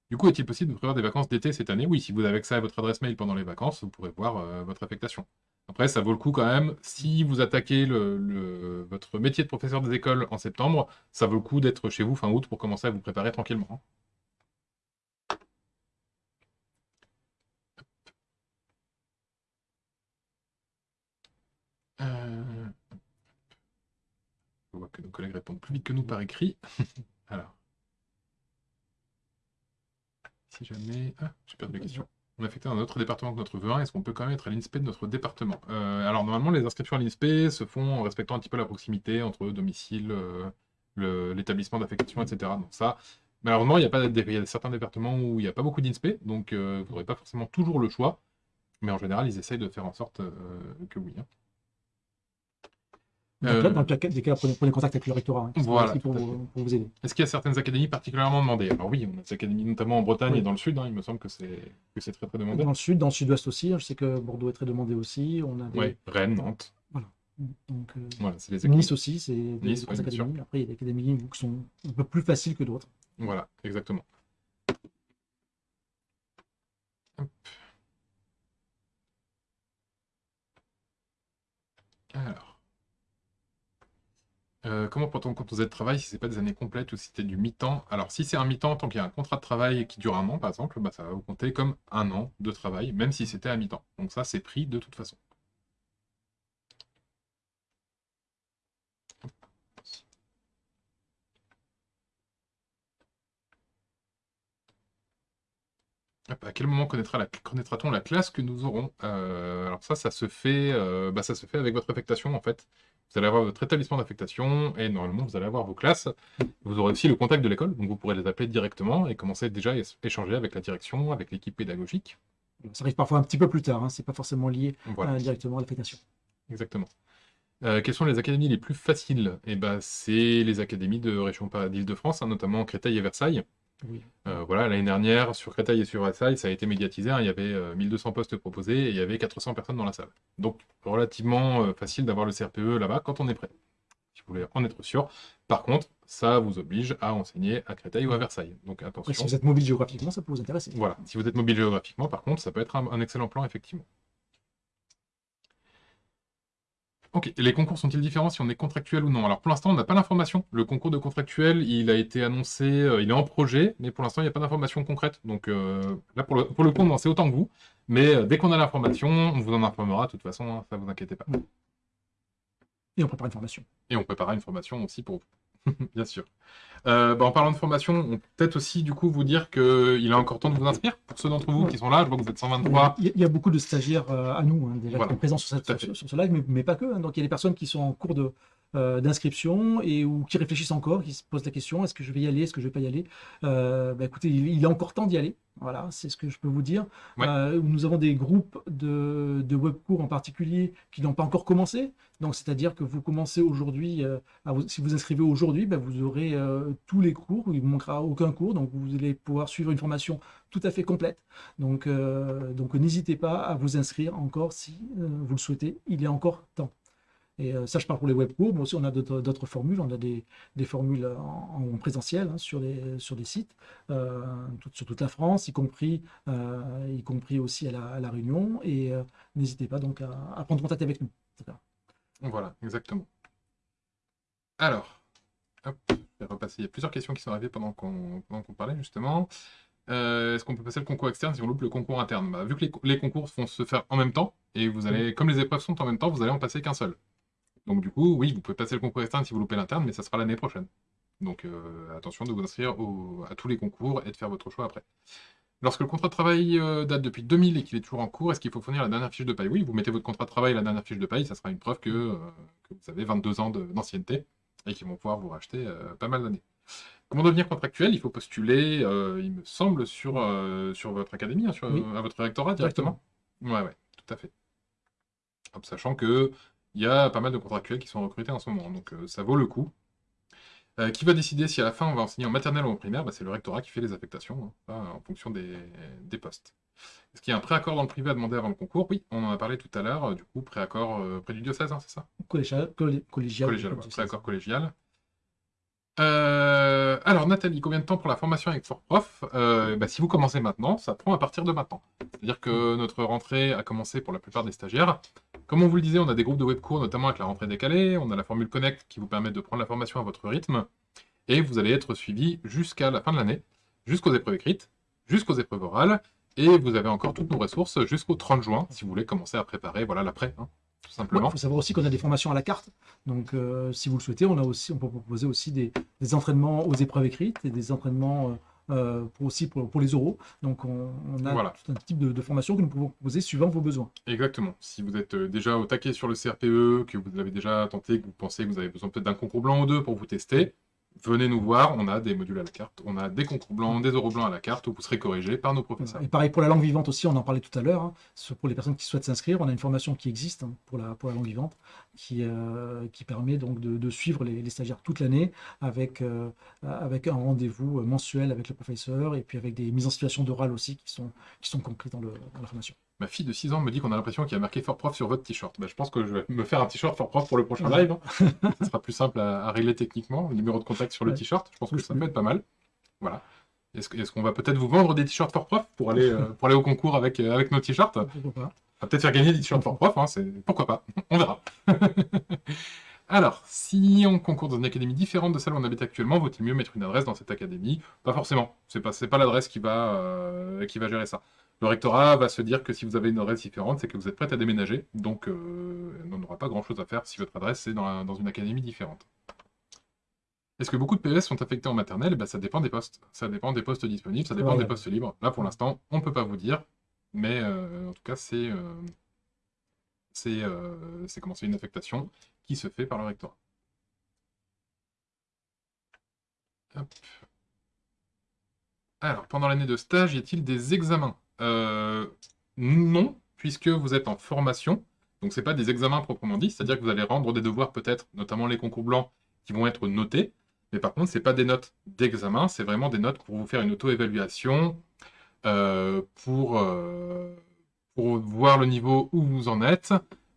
Du coup, est-il possible de prévoir des vacances d'été cette année? Oui, si vous avez accès à votre adresse mail pendant les vacances, vous pourrez voir euh, votre affectation. Après, ça vaut le coup quand même, si vous attaquez votre métier de professeur des écoles en septembre, ça vaut le coup d'être chez vous fin août pour commencer à vous préparer tranquillement. Que nos collègues répondent plus vite que nous par écrit. Alors. Si jamais... Ah, j'ai perdu la question. On a affecté un autre département que notre V1, est-ce qu'on peut quand même être à l'INSPE de notre département? Euh, Alors, normalement, les inscriptions à l'INSPE se font en respectant un petit peu la proximité entre domicile, euh, l'établissement d'affectation, etc. Ça, malheureusement, il y a, y a certains départements où il n'y a pas beaucoup d'INSPE, donc euh, vous n'aurez pas forcément toujours le choix. Mais en général, ils essayent de faire en sorte que oui. Hein. Euh, dans, le cas, des cas, prenez, contact avec le rectorat hein, voilà, pour, vous, aider. Est-ce qu'il y a certaines académies particulièrement demandées? Alors oui, on a des académies notamment en Bretagne et dans le sud, hein, il me semble que c'est très très demandé. Dans le sud, dans le sud-ouest aussi, hein, je sais que Bordeaux est très demandé aussi. On a Oui, Rennes, Nantes. Voilà. Donc, euh, voilà, les. Nice aussi, c'est des académies. Après, il y a des académies qui sont un peu plus faciles que d'autres. Voilà, exactement. Hop. Alors. Euh, comment quand vous êtes travail si c'est pas des années complètes ou si c'était du mi-temps? Alors si c'est un mi-temps, tant qu'il y a un contrat de travail qui dure un an par exemple, bah, ça va vous compter comme un an de travail, même si c'était à mi-temps. Donc ça c'est pris de toute façon. À quel moment connaîtra-t-on la, classe que nous aurons? Euh, Alors ça, ça se fait, euh, bah, ça se fait avec votre affectation en fait. Vous allez avoir votre établissement d'affectation et normalement vous allez avoir vos classes. Vous aurez aussi le contact de l'école, donc vous pourrez les appeler directement et commencer déjà à échanger avec la direction, avec l'équipe pédagogique. Ça arrive parfois un petit peu plus tard, hein. c'est pas forcément lié euh, directement à l'affectation. Exactement. Euh, quelles sont les académies les plus faciles? Eh ben, C'est les académies de région d'Île-de-France, hein, notamment Créteil et Versailles. Euh, voilà, l'année dernière, sur Créteil et sur Versailles, ça a été médiatisé. Hein. il y avait 1200 euh, postes proposés et il y avait 400 personnes dans la salle. Donc, relativement euh, facile d'avoir le CRPE là-bas quand on est prêt. Si vous voulez en être sûr. Par contre, ça vous oblige à enseigner à Créteil ou à Versailles. Donc, attention. si vous êtes mobile géographiquement, ça peut vous intéresser. Voilà, si vous êtes mobile géographiquement, par contre, ça peut être un excellent plan, effectivement. Ok, les concours sont-ils différents si on est contractuel ou non? Alors pour l'instant, on n'a pas l'information. Le concours de contractuel, il a été annoncé, euh, il est en projet, mais pour l'instant, il n'y a pas d'information concrète. Donc euh, là, pour le, pour le coup, on en sait autant que vous. Mais euh, dès qu'on a l'information, on vous en informera de toute façon, hein, ça ne vous inquiétez pas. Et on prépare une formation. Et on préparera une formation aussi pour vous. Bien sûr. Euh, bah, en parlant de formation, on peut peut-être aussi du coup vous dire qu'il est encore temps de vous inscrire pour ceux d'entre vous qui sont là. Je vois que vous êtes 123. Il y a, beaucoup de stagiaires euh, à nous hein, déjà qui sont présents sur, cette, sur, ce live, mais, pas que. Hein. Donc il y a des personnes qui sont en cours de, euh, d'inscription et ou qui réfléchissent encore, qui se posent la question est-ce que je vais y aller, est-ce que je vais pas y aller? Bah, Écoutez, il, il, est encore temps d'y aller. Voilà, c'est ce que je peux vous dire. Euh, nous avons des groupes de, de webcours en particulier qui n'ont pas encore commencé. Donc, c'est-à-dire que vous commencez aujourd'hui, euh, si vous inscrivez aujourd'hui, ben, vous aurez euh, tous les cours, il ne manquera aucun cours, donc vous allez pouvoir suivre une formation tout à fait complète. Donc, donc n'hésitez pas à vous inscrire encore si vous le souhaitez, il est encore temps. Et euh, ça, je parle pour les webcours, mais aussi on a d'autres formules. On a des, formules en, présentiel hein, sur, les, sur des sites, euh, sur toute la France, y compris, euh, y compris aussi à la, Réunion. Et n'hésitez pas donc à, prendre contact avec nous. Voilà, exactement. Alors, hop, je vais repasser. Il y a plusieurs questions qui sont arrivées pendant qu'on parlait justement. Est-ce qu'on peut passer le concours externe si on loupe le concours interne? Bah, Vu que les, les, concours vont se faire en même temps, et vous allez, comme les épreuves sont en même temps, vous allez en passer qu'un seul. Donc du coup, oui, vous pouvez passer le concours externe si vous loupez l'interne, mais ça sera l'année prochaine. Donc euh, attention de vous inscrire à tous les concours et de faire votre choix après. Lorsque le contrat de travail euh, date depuis 2000 et qu'il est toujours en cours, est-ce qu'il faut fournir la dernière fiche de paye? Oui, vous mettez votre contrat de travail et la dernière fiche de paye, ça sera une preuve que, euh, vous avez 22 ans d'ancienneté et qu'ils vont pouvoir vous racheter pas mal d'années. Comment devenir contractuel? Il faut postuler, il me semble, sur, sur votre académie, hein, sur, à votre rectorat directement? Ouais, ouais, tout à fait. sachant que il y a pas mal de contractuels qui sont recrutés en ce moment, donc euh, ça vaut le coup. Euh, qui va décider si à la fin on va enseigner en maternelle ou en primaire? Bah, C'est le rectorat qui fait les affectations, hein, en fonction des, postes. Est-ce qu'il y a un préaccord dans le privé à demander avant le concours? Oui, on en a parlé tout à l'heure, euh, du coup, préaccord près du diocèse, hein, c'est ça? Collégial. collégial, préaccord collégial. Alors Nathalie, combien de temps pour la formation avec ForProf? Bah, Si vous commencez maintenant, ça prend à partir de maintenant. C'est-à-dire que notre rentrée a commencé pour la plupart des stagiaires. Comme on vous le disait, on a des groupes de webcours, notamment avec la rentrée décalée, on a la formule Connect qui vous permet de prendre la formation à votre rythme, et vous allez être suivi jusqu'à la fin de l'année, jusqu'aux épreuves écrites, jusqu'aux épreuves orales, et vous avez encore toutes nos ressources jusqu'au 30 juin, si vous voulez commencer à préparer voilà l'après, hein, tout simplement. Il faut savoir aussi qu'on a des formations à la carte, donc euh, si vous le souhaitez, on, a aussi, on peut proposer aussi des, entraînements aux épreuves écrites et des entraînements... Euh, euh, pour aussi pour, les oraux. Donc on, a tout un type de, formation que nous pouvons proposer suivant vos besoins. Exactement. Si vous êtes déjà au taquet sur le CRPE, que vous l'avez déjà tenté, que vous pensez que vous avez besoin peut-être d'un concours blanc ou deux pour vous tester, venez nous voir, on a des modules à la carte, on a des concours blancs, des euros blancs à la carte, où vous serez corrigé par nos professeurs. Et pareil pour la langue vivante aussi, on en parlait tout à l'heure, hein. pour les personnes qui souhaitent s'inscrire, on a une formation qui existe hein, pour, la, pour la langue vivante, qui, euh, qui permet donc de, suivre les, stagiaires toute l'année avec, euh, avec un rendez-vous mensuel avec le professeur, et puis avec des mises en situation d'oral aussi qui sont, qui sont concrètes dans, dans la formation. Ma fille de 6 ans me dit qu'on a l'impression qu'il y a marqué Fort Prof sur votre t-shirt. Bah, je pense que je vais me faire un t-shirt Fort Prof pour le prochain live. Ce hein. sera plus simple à, régler techniquement. Le numéro de contact sur le t-shirt, je pense que ça peut être pas mal. Voilà. Est-ce qu'on va peut-être vous vendre des t-shirts Fort Prof pour aller, euh, pour aller au concours avec, euh, avec nos t-shirts? On va peut-être faire gagner des t-shirts Fort Prof, hein, pourquoi pas On verra. Alors, si on concourt dans une académie différente de celle où on habite actuellement, vaut-il mieux mettre une adresse dans cette académie? Pas forcément. C'est pas, pas l'adresse qui, va, euh, qui va gérer ça. Le rectorat va se dire que si vous avez une adresse différente, c'est que vous êtes prête à déménager, donc euh, on n'aura pas grand-chose à faire si votre adresse est dans, une académie différente. Est-ce que beaucoup de PES sont affectés en maternelle? Eh ben, Ça dépend des postes. Ça dépend des postes disponibles, ça dépend des postes libres. Là, pour l'instant, on ne peut pas vous dire, mais euh, en tout cas, c'est euh, c'est comment une affectation qui se fait par le rectorat. Alors, pendant l'année de stage, y a-t-il des examens? euh, non, puisque vous êtes en formation. Donc, ce pas des examens proprement dit, c'est-à-dire que vous allez rendre des devoirs peut-être, notamment les concours blancs, qui vont être notés. Mais par contre, ce pas des notes d'examen, c'est vraiment des notes pour vous faire une auto-évaluation, euh, pour, euh, pour voir le niveau où vous en êtes,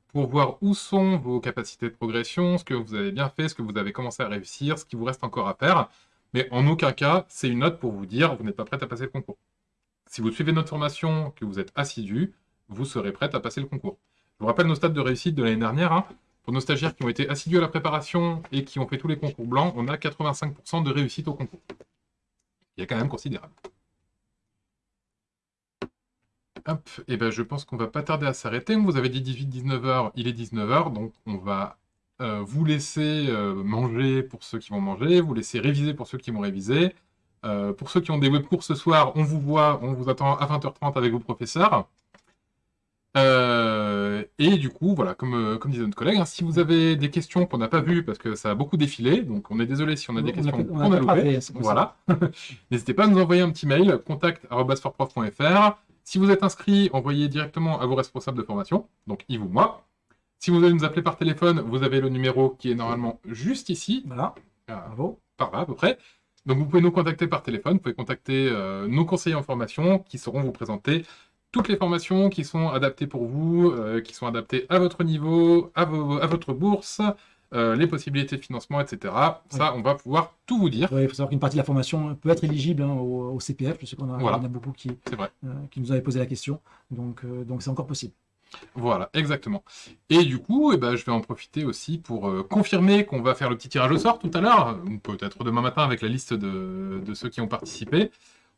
pour voir où sont vos capacités de progression, ce que vous avez bien fait, ce que vous avez commencé à réussir, ce qui vous reste encore à faire. Mais en aucun cas, c'est une note pour vous dire vous n'êtes pas prêt à passer le concours. Si vous suivez notre formation, que vous êtes assidu, vous serez prêt à passer le concours. Je vous rappelle nos stades de réussite de l'année dernière. Hein. Pour nos stagiaires qui ont été assidus à la préparation et qui ont fait tous les concours blancs, on a 85% de réussite au concours. Il y a quand même considérable. Hop, et eh ben je pense qu'on va pas tarder à s'arrêter. Vous avez dit 18-19h, il est 19h, donc on va vous laissez manger pour ceux qui vont manger, vous laissez réviser pour ceux qui vont réviser. Pour ceux qui ont des webcours ce soir, on vous voit, on vous attend à 20h30 avec vos professeurs. Euh, et du coup, voilà, comme, euh, comme disait notre collègue, hein, si vous avez des questions qu'on n'a pas vues parce que ça a beaucoup défilé, donc on est désolé si on a des questions qu'on a, loupées, voilà. N'hésitez pas à nous envoyer un petit mail, contact.forprof.fr. Si vous êtes inscrit, envoyez directement à vos responsables de formation, donc Yves ou moi. Si vous allez nous appeler par téléphone, vous avez le numéro qui est normalement juste ici. Voilà, bravo. Par là, à peu près. Donc vous pouvez nous contacter par téléphone, vous pouvez contacter euh, nos conseillers en formation qui sauront vous présenter toutes les formations qui sont adaptées pour vous, euh, qui sont adaptées à votre niveau, à, à votre bourse, euh, les possibilités de financement, etc. Ça, on va pouvoir tout vous dire. il faut savoir qu'une partie de la formation peut être éligible hein, au, CPF. Je sais qu'on a, a, beaucoup qui, qui nous avaient posé la question. Donc, donc c'est encore possible. Voilà, exactement. Et du coup, eh ben, je vais en profiter aussi pour confirmer qu'on va faire le petit tirage au sort tout à l'heure, ou peut-être demain matin avec la liste de, ceux qui ont participé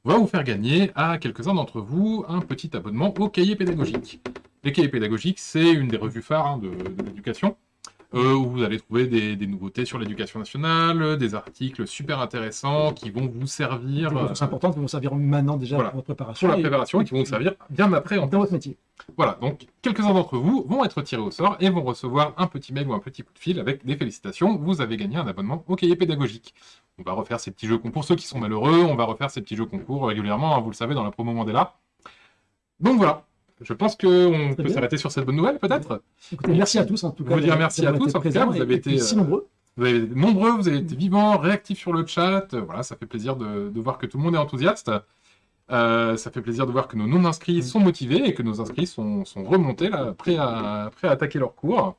on va vous faire gagner à quelques-uns d'entre vous un petit abonnement au cahier pédagogique. Les cahiers pédagogiques, c'est une des revues phares hein, de, l'éducation, euh, où vous allez trouver des, nouveautés sur l'éducation nationale, des articles super intéressants qui vont vous servir... C'est important, qui vont servir maintenant déjà pour votre préparation. Pour la préparation et, qui vont vous servir bien après en dans votre métier. Voilà, donc quelques-uns d'entre vous vont être tirés au sort et vont recevoir un petit mail ou un petit coup de fil avec des félicitations, vous avez gagné un abonnement au cahier pédagogique. On va refaire ces petits jeux concours. Pour ceux qui sont malheureux, on va refaire ces petits jeux concours régulièrement, hein, vous le savez, dans la promo Mandela. Donc voilà, je pense qu'on peut s'arrêter sur cette bonne nouvelle, peut-être. merci à tous, en tout cas. Vous dire merci à tous, en tout cas, vous avez été... si nombreux. Vous avez été nombreux, vous avez été vivants, réactifs sur le chat. Voilà, ça fait plaisir de, voir que tout le monde est enthousiaste. Euh, ça fait plaisir de voir que nos non-inscrits sont motivés et que nos inscrits sont, remontés, là, prêts à, prêts à attaquer leur cours.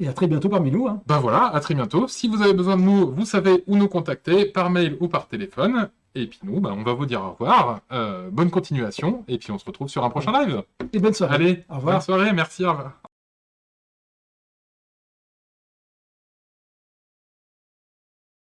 Et à très bientôt parmi nous. Hein. Ben voilà, à très bientôt. Si vous avez besoin de nous, vous savez où nous contacter, par mail ou par téléphone. Et puis nous, ben, on va vous dire au revoir. Euh, bonne continuation. Et puis on se retrouve sur un prochain live. Et bonne soirée. Allez, au revoir. Bonne soirée, merci, au revoir.